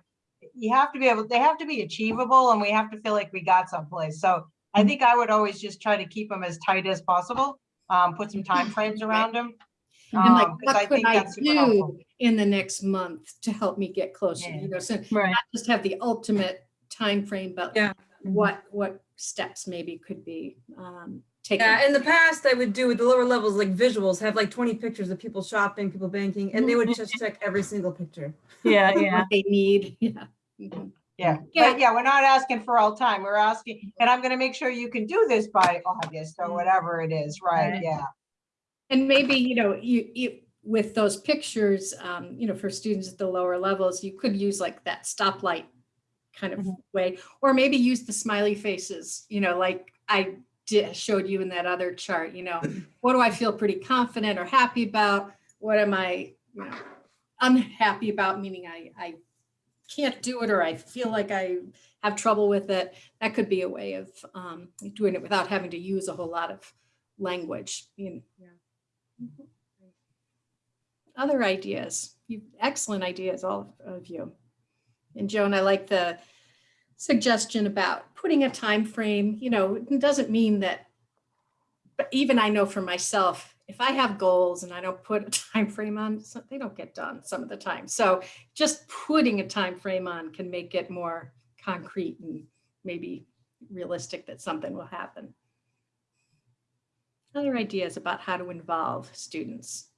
you have to be able, they have to be achievable and we have to feel like we got someplace. So I think I would always just try to keep them as tight as possible, um, put some timeframes around them. And like, um, 'cause what could think I that's super helpful. do in the next month to help me get closer? Yeah. You know, so Right. not just have the ultimate time frame, but Yeah. what, what steps maybe could be um, taken. Yeah, in the past, I would do with the lower levels, like visuals, have like 20 pictures of people shopping, people banking, and they would just check every single picture. *laughs* *laughs* Yeah, what yeah. They need, yeah. Mhm. Yeah, mm-hmm. Yeah. but yeah, we're not asking for all time. We're asking, mm-hmm. and I'm gonna make sure you can do this by August or mm-hmm. whatever it is, right? Right. Yeah. And maybe, you know, you, you, with those pictures, um, you know, for students at the lower levels, you could use like that stoplight kind of way, or maybe use the smiley faces, you know, like I did, showed you in that other chart, you know, *clears throat* what do I feel pretty confident or happy about? What am I, you know, unhappy about, meaning I, I can't do it, or I feel like I have trouble with it. That could be a way of, um, doing it without having to use a whole lot of language, you know. Mhm. Other ideas, you, excellent ideas, all of you. And Joan, I like the suggestion about putting a time frame, you know, it doesn't mean that, but even I know for myself, if I have goals and I don't put a *laughs* time frame on, they don't get done some of the time. So just putting a time frame on can make it more concrete and maybe realistic that something will happen. Other ideas about how to involve students.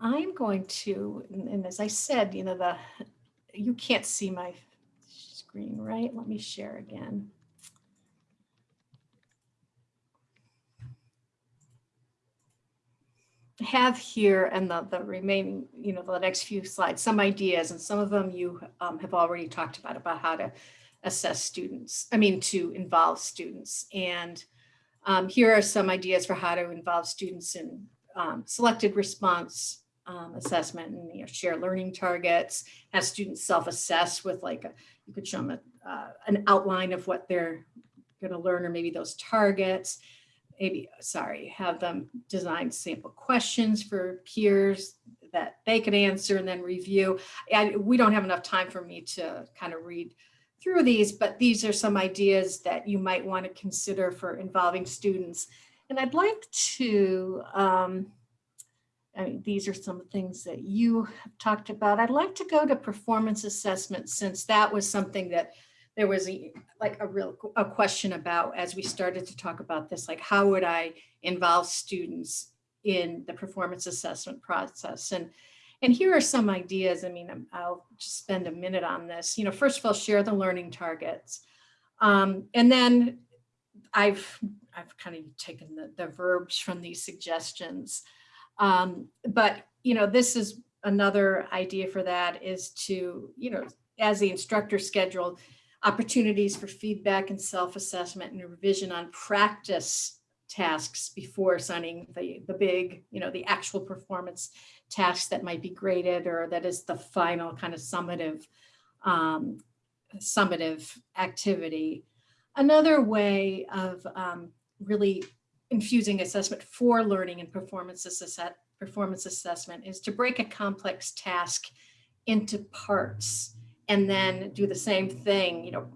I'm going to, and as I said, you know, the, you can't see my screen, right? Let me share again. have here and the, the remaining, you know, the next few slides, some ideas and some of them you um, have already talked about, about how to assess students, I mean, to involve students. And um, here are some ideas for how to involve students in um, selected response um, assessment and you know, share learning targets, have students self-assess with like, a, you could show them a, uh, an outline of what they're gonna learn or maybe those targets maybe, sorry, have them design sample questions for peers that they could answer and then review. We don't have enough time for me to kind of read through these, but these are some ideas that you might want to consider for involving students. And I'd like to, um, I mean, these are some things that you have talked about. I'd like to go to performance assessment since that was something that there was a, like a real, a question about as we started to talk about this, like how would I involve students in the performance assessment process? And, and here are some ideas. I mean, I'll just spend a minute on this. You know, first of all, share the learning targets. Um, and then I've, I've kind of taken the, the verbs from these suggestions. Um, but, you know, this is another idea for that is to, you know, as the instructor scheduled, opportunities for feedback and self-assessment and revision on practice tasks before signing the, the big, you know, the actual performance tasks that might be graded or that is the final kind of summative, um, summative activity. Another way of um, really infusing assessment for learning and performance performance assessment is to break a complex task into parts and then do the same thing, you know,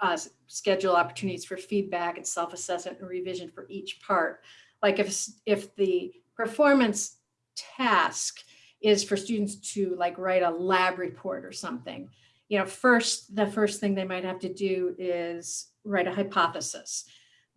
uh, schedule opportunities for feedback and self-assessment and revision for each part. Like if, if the performance task is for students to like write a lab report or something, you know, first, the first thing they might have to do is write a hypothesis.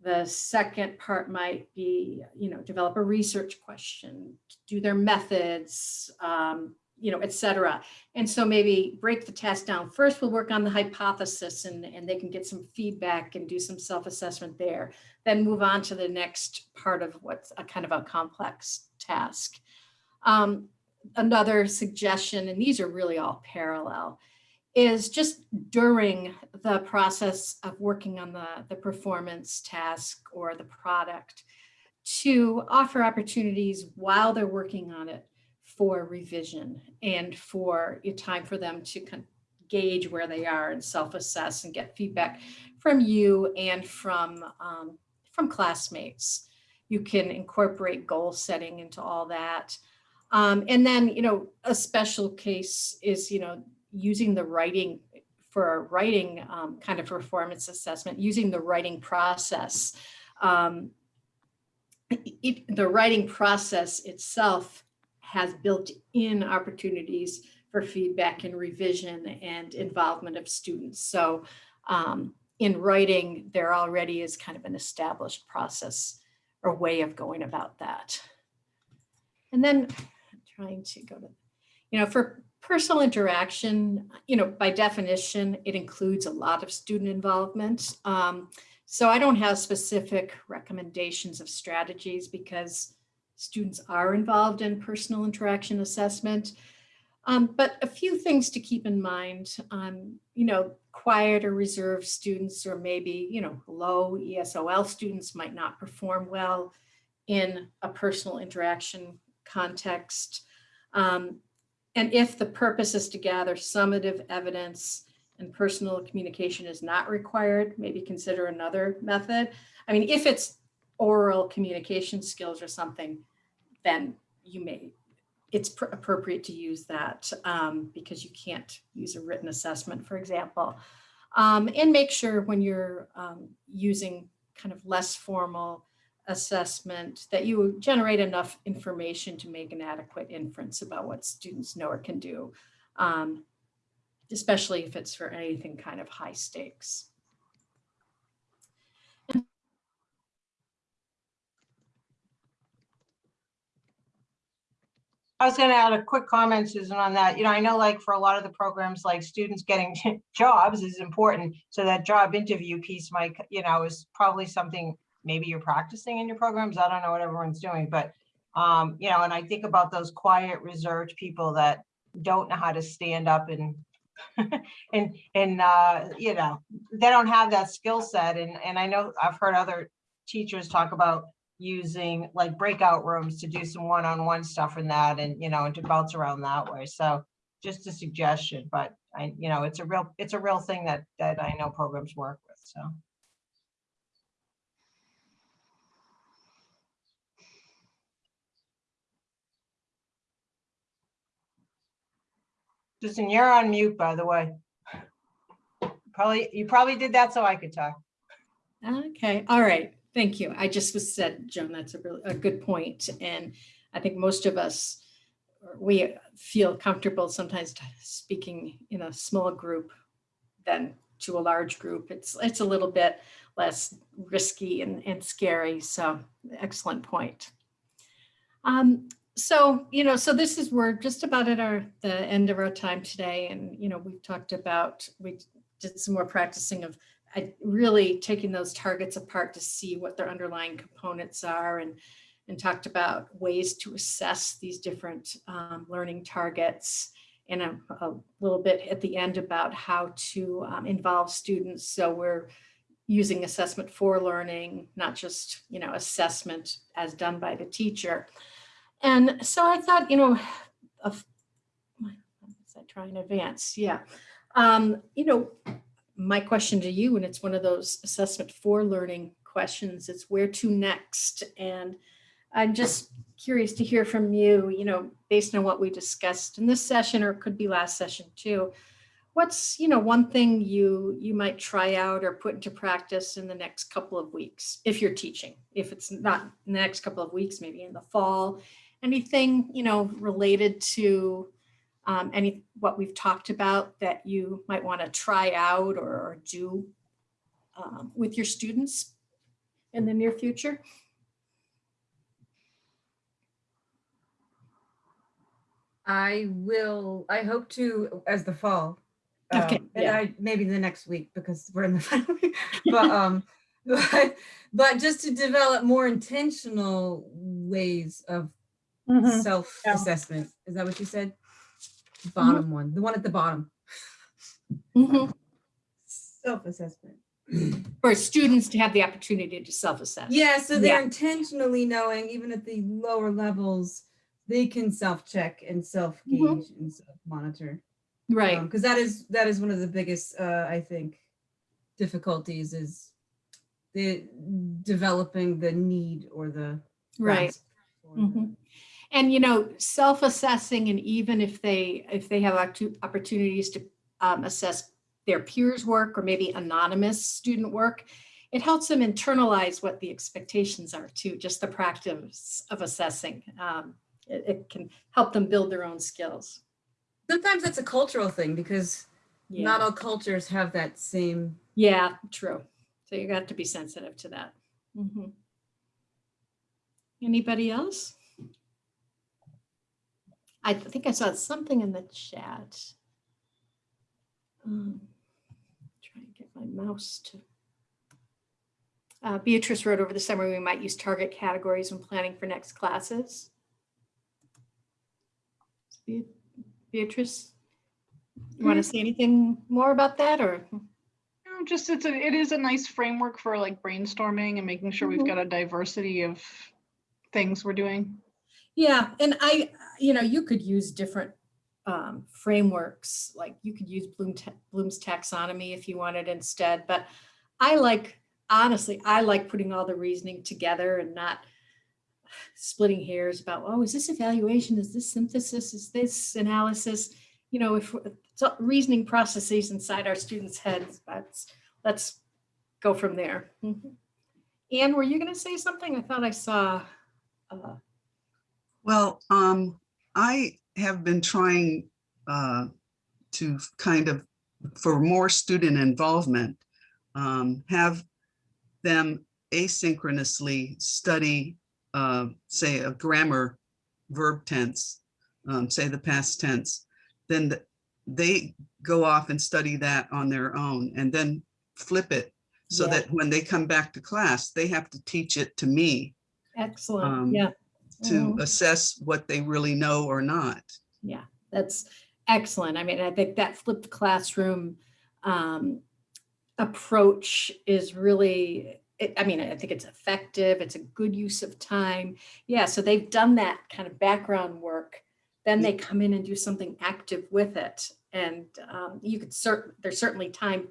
The second part might be, you know, develop a research question, do their methods, um, you know, et cetera. And so maybe break the task down. First, we'll work on the hypothesis and, and they can get some feedback and do some self-assessment there. Then move on to the next part of what's a kind of a complex task. Um, another suggestion, and these are really all parallel, is just during the process of working on the, the performance task or the product to offer opportunities while they're working on it for revision and for time for them to gauge where they are and self-assess and get feedback from you and from um, from classmates. You can incorporate goal setting into all that. Um, and then, you know, a special case is, you know, using the writing for a writing um, kind of performance assessment, using the writing process. Um, it, the writing process itself has built in opportunities for feedback and revision and involvement of students. So um, in writing, there already is kind of an established process or way of going about that. And then I'm trying to go to, you know, for personal interaction, you know, by definition, it includes a lot of student involvement. Um, so I don't have specific recommendations of strategies because students are involved in personal interaction assessment. Um, but a few things to keep in mind, um, you know, quiet or reserved students or maybe, you know, low ESOL students might not perform well in a personal interaction context. Um, and if the purpose is to gather summative evidence and personal communication is not required, maybe consider another method. I mean, if it's oral communication skills or something, then you may, it's pr- appropriate to use that um, because you can't use a written assessment, for example. Um, and make sure when you're um, using kind of less formal assessment that you generate enough information to make an adequate inference about what students know or can do, um, especially if it's for anything kind of high stakes. I was gonna add a quick comment, Susan, on that. You know, I know like for a lot of the programs, like students getting *laughs* jobs is important. So that job interview piece might, you know, is probably something maybe you're practicing in your programs. I don't know what everyone's doing, but um, you know, and I think about those quiet, reserved people that don't know how to stand up and *laughs* and and uh, you know, they don't have that skill set. And and I know I've heard other teachers talk about using like breakout rooms to do some one-on-one stuff and that and you know and to bounce around that way so just a suggestion but i you know it's a real it's a real thing that that i know programs work with so Susan, you're on mute, by the way. Probably, you probably did that so I could talk. Okay, all right, thank you. I just was said, Joan, that's a really, a good point, And I think most of us, we feel comfortable sometimes speaking in a small group than to a large group. It's, it's a little bit less risky and, and scary. So excellent point. Um, so, you know, so this is, we're just about at our, the end of our time today. And, you know, we've talked about, we did some more practicing of really taking those targets apart to see what their underlying components are and, and talked about ways to assess these different um, learning targets and a, a little bit at the end about how to um, involve students. So we're using assessment for learning, not just, you know, assessment as done by the teacher. And so I thought, you know, of, I trying to advance? Yeah. Um, you know, my question to you, and it's one of those assessment for learning questions, it's where to next? And I'm just curious to hear from you, you know, based on what we discussed in this session, or it could be last session too. what's, you know, one thing you, you might try out or put into practice in the next couple of weeks, if you're teaching, if it's not in the next couple of weeks, maybe in the fall, anything, you know, related to um, any, what we've talked about that you might want to try out or, or do um, with your students in the near future? I will, I hope to, as the fall. Okay, um, And yeah. I, maybe the next week because we're in the *laughs* final week. But, um, *laughs* but, but just to develop more intentional ways of Mhm. self-assessment. Is that what you said? Bottom one, the one at the bottom, Mhm. self-assessment. *clears throat* For students to have the opportunity to self-assess. Yeah, so they're Yeah. intentionally knowing, even at the lower levels, they can self-check and self-gauge and self-monitor. Right. Because that is, that is one of the biggest, uh, I think, difficulties is the developing the need or the. Right. grasp for the- Mhm. And, you know, self-assessing and even if they, if they have opportunities to um, assess their peers' work or maybe anonymous student work, it helps them internalize what the expectations are too, just the practice of assessing. Um, It, it can help them build their own skills. Sometimes that's a cultural thing because not all cultures have that same. yeah, true. So you got to be sensitive to that. Mm -hmm. Anybody else? I think I saw something in the chat. Um, Try and get my mouse to. Uh, Beatrice wrote over the summer, we might use target categories when planning for next classes. Beatrice, you want to say anything more about that or? No, Just it's a, it is a nice framework for like brainstorming and making sure we've Mhm. got a diversity of things we're doing. Yeah, and I, you know, you could use different um, frameworks, like you could use Bloom ta- Bloom's taxonomy if you wanted instead, but I like, honestly, I like putting all the reasoning together and not splitting hairs about, oh, is this evaluation, is this synthesis, is this analysis? You know, if reasoning processes inside our students' heads, that's, let's go from there. Mhm. Anne, were you gonna say something? I thought I saw. uh, Well, um, I have been trying uh, to kind of, for more student involvement, um, have them asynchronously study, uh, say, a grammar verb tense, um, say the past tense. Then th- they go off and study that on their own and then flip it so Yeah. that when they come back to class, they have to teach it to me Excellent, Um, yeah. To Mhm. assess what they really know or not. Yeah, that's excellent. I mean, I think that flipped classroom um, approach is really, it- I mean, I think it's effective. It's a good use of time. Yeah, so they've done that kind of background work. Then they come in and do something active with it. And um, you could cert, there's certainly time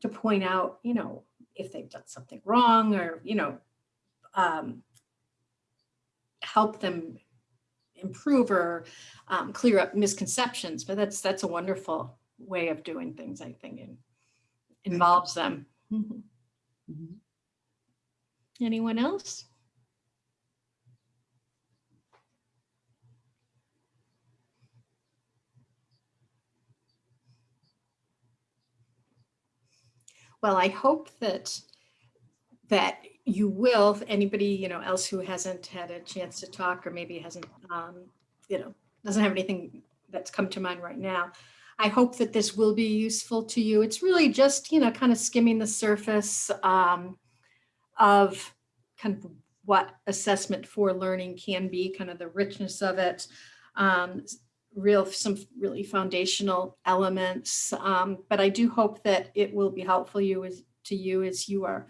to point out, you know, if they've done something wrong or, you know, um, help them improve or um, clear up misconceptions, but that's, that's a wonderful way of doing things, I think, and involves them. Mhm. Mhm. Anyone else? Well, I hope that, that you will, if anybody, you know, else who hasn't had a chance to talk or maybe hasn't, um, you know, doesn't have anything that's come to mind right now. I hope that this will be useful to you. It's really just, you know, kind of skimming the surface um, of kind of what assessment for learning can be, kind of the richness of it. Um, real, some really foundational elements. Um, but I do hope that it will be helpful you as, to you as you are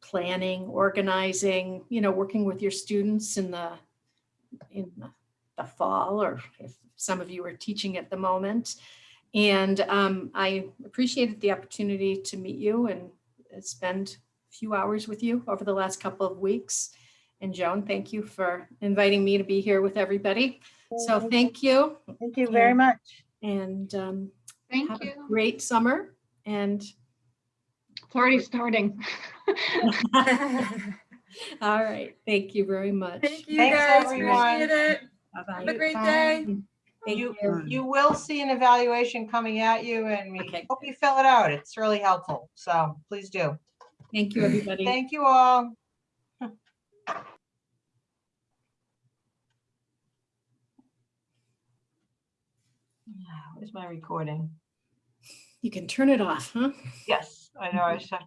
planning, organizing, you know, working with your students in the, in the the fall, or if some of you are teaching at the moment. And um, I appreciated the opportunity to meet you and spend a few hours with you over the last couple of weeks. And Joan, thank you for inviting me to be here with everybody. So thank you. Thank you very much. And um, Thank have a you. great summer and It's already starting. *laughs* all right, thank you very much. Thank you Thanks, guys, everyone. appreciate it. Bye-bye. Have a great day. Thank You, you. you will see an evaluation coming at you and we Okay. hope you fill it out. It's really helpful. So please do. Thank you, everybody. Thank you all. *sighs* Where's my recording? You can turn it off, huh? Yes, I know. I just have to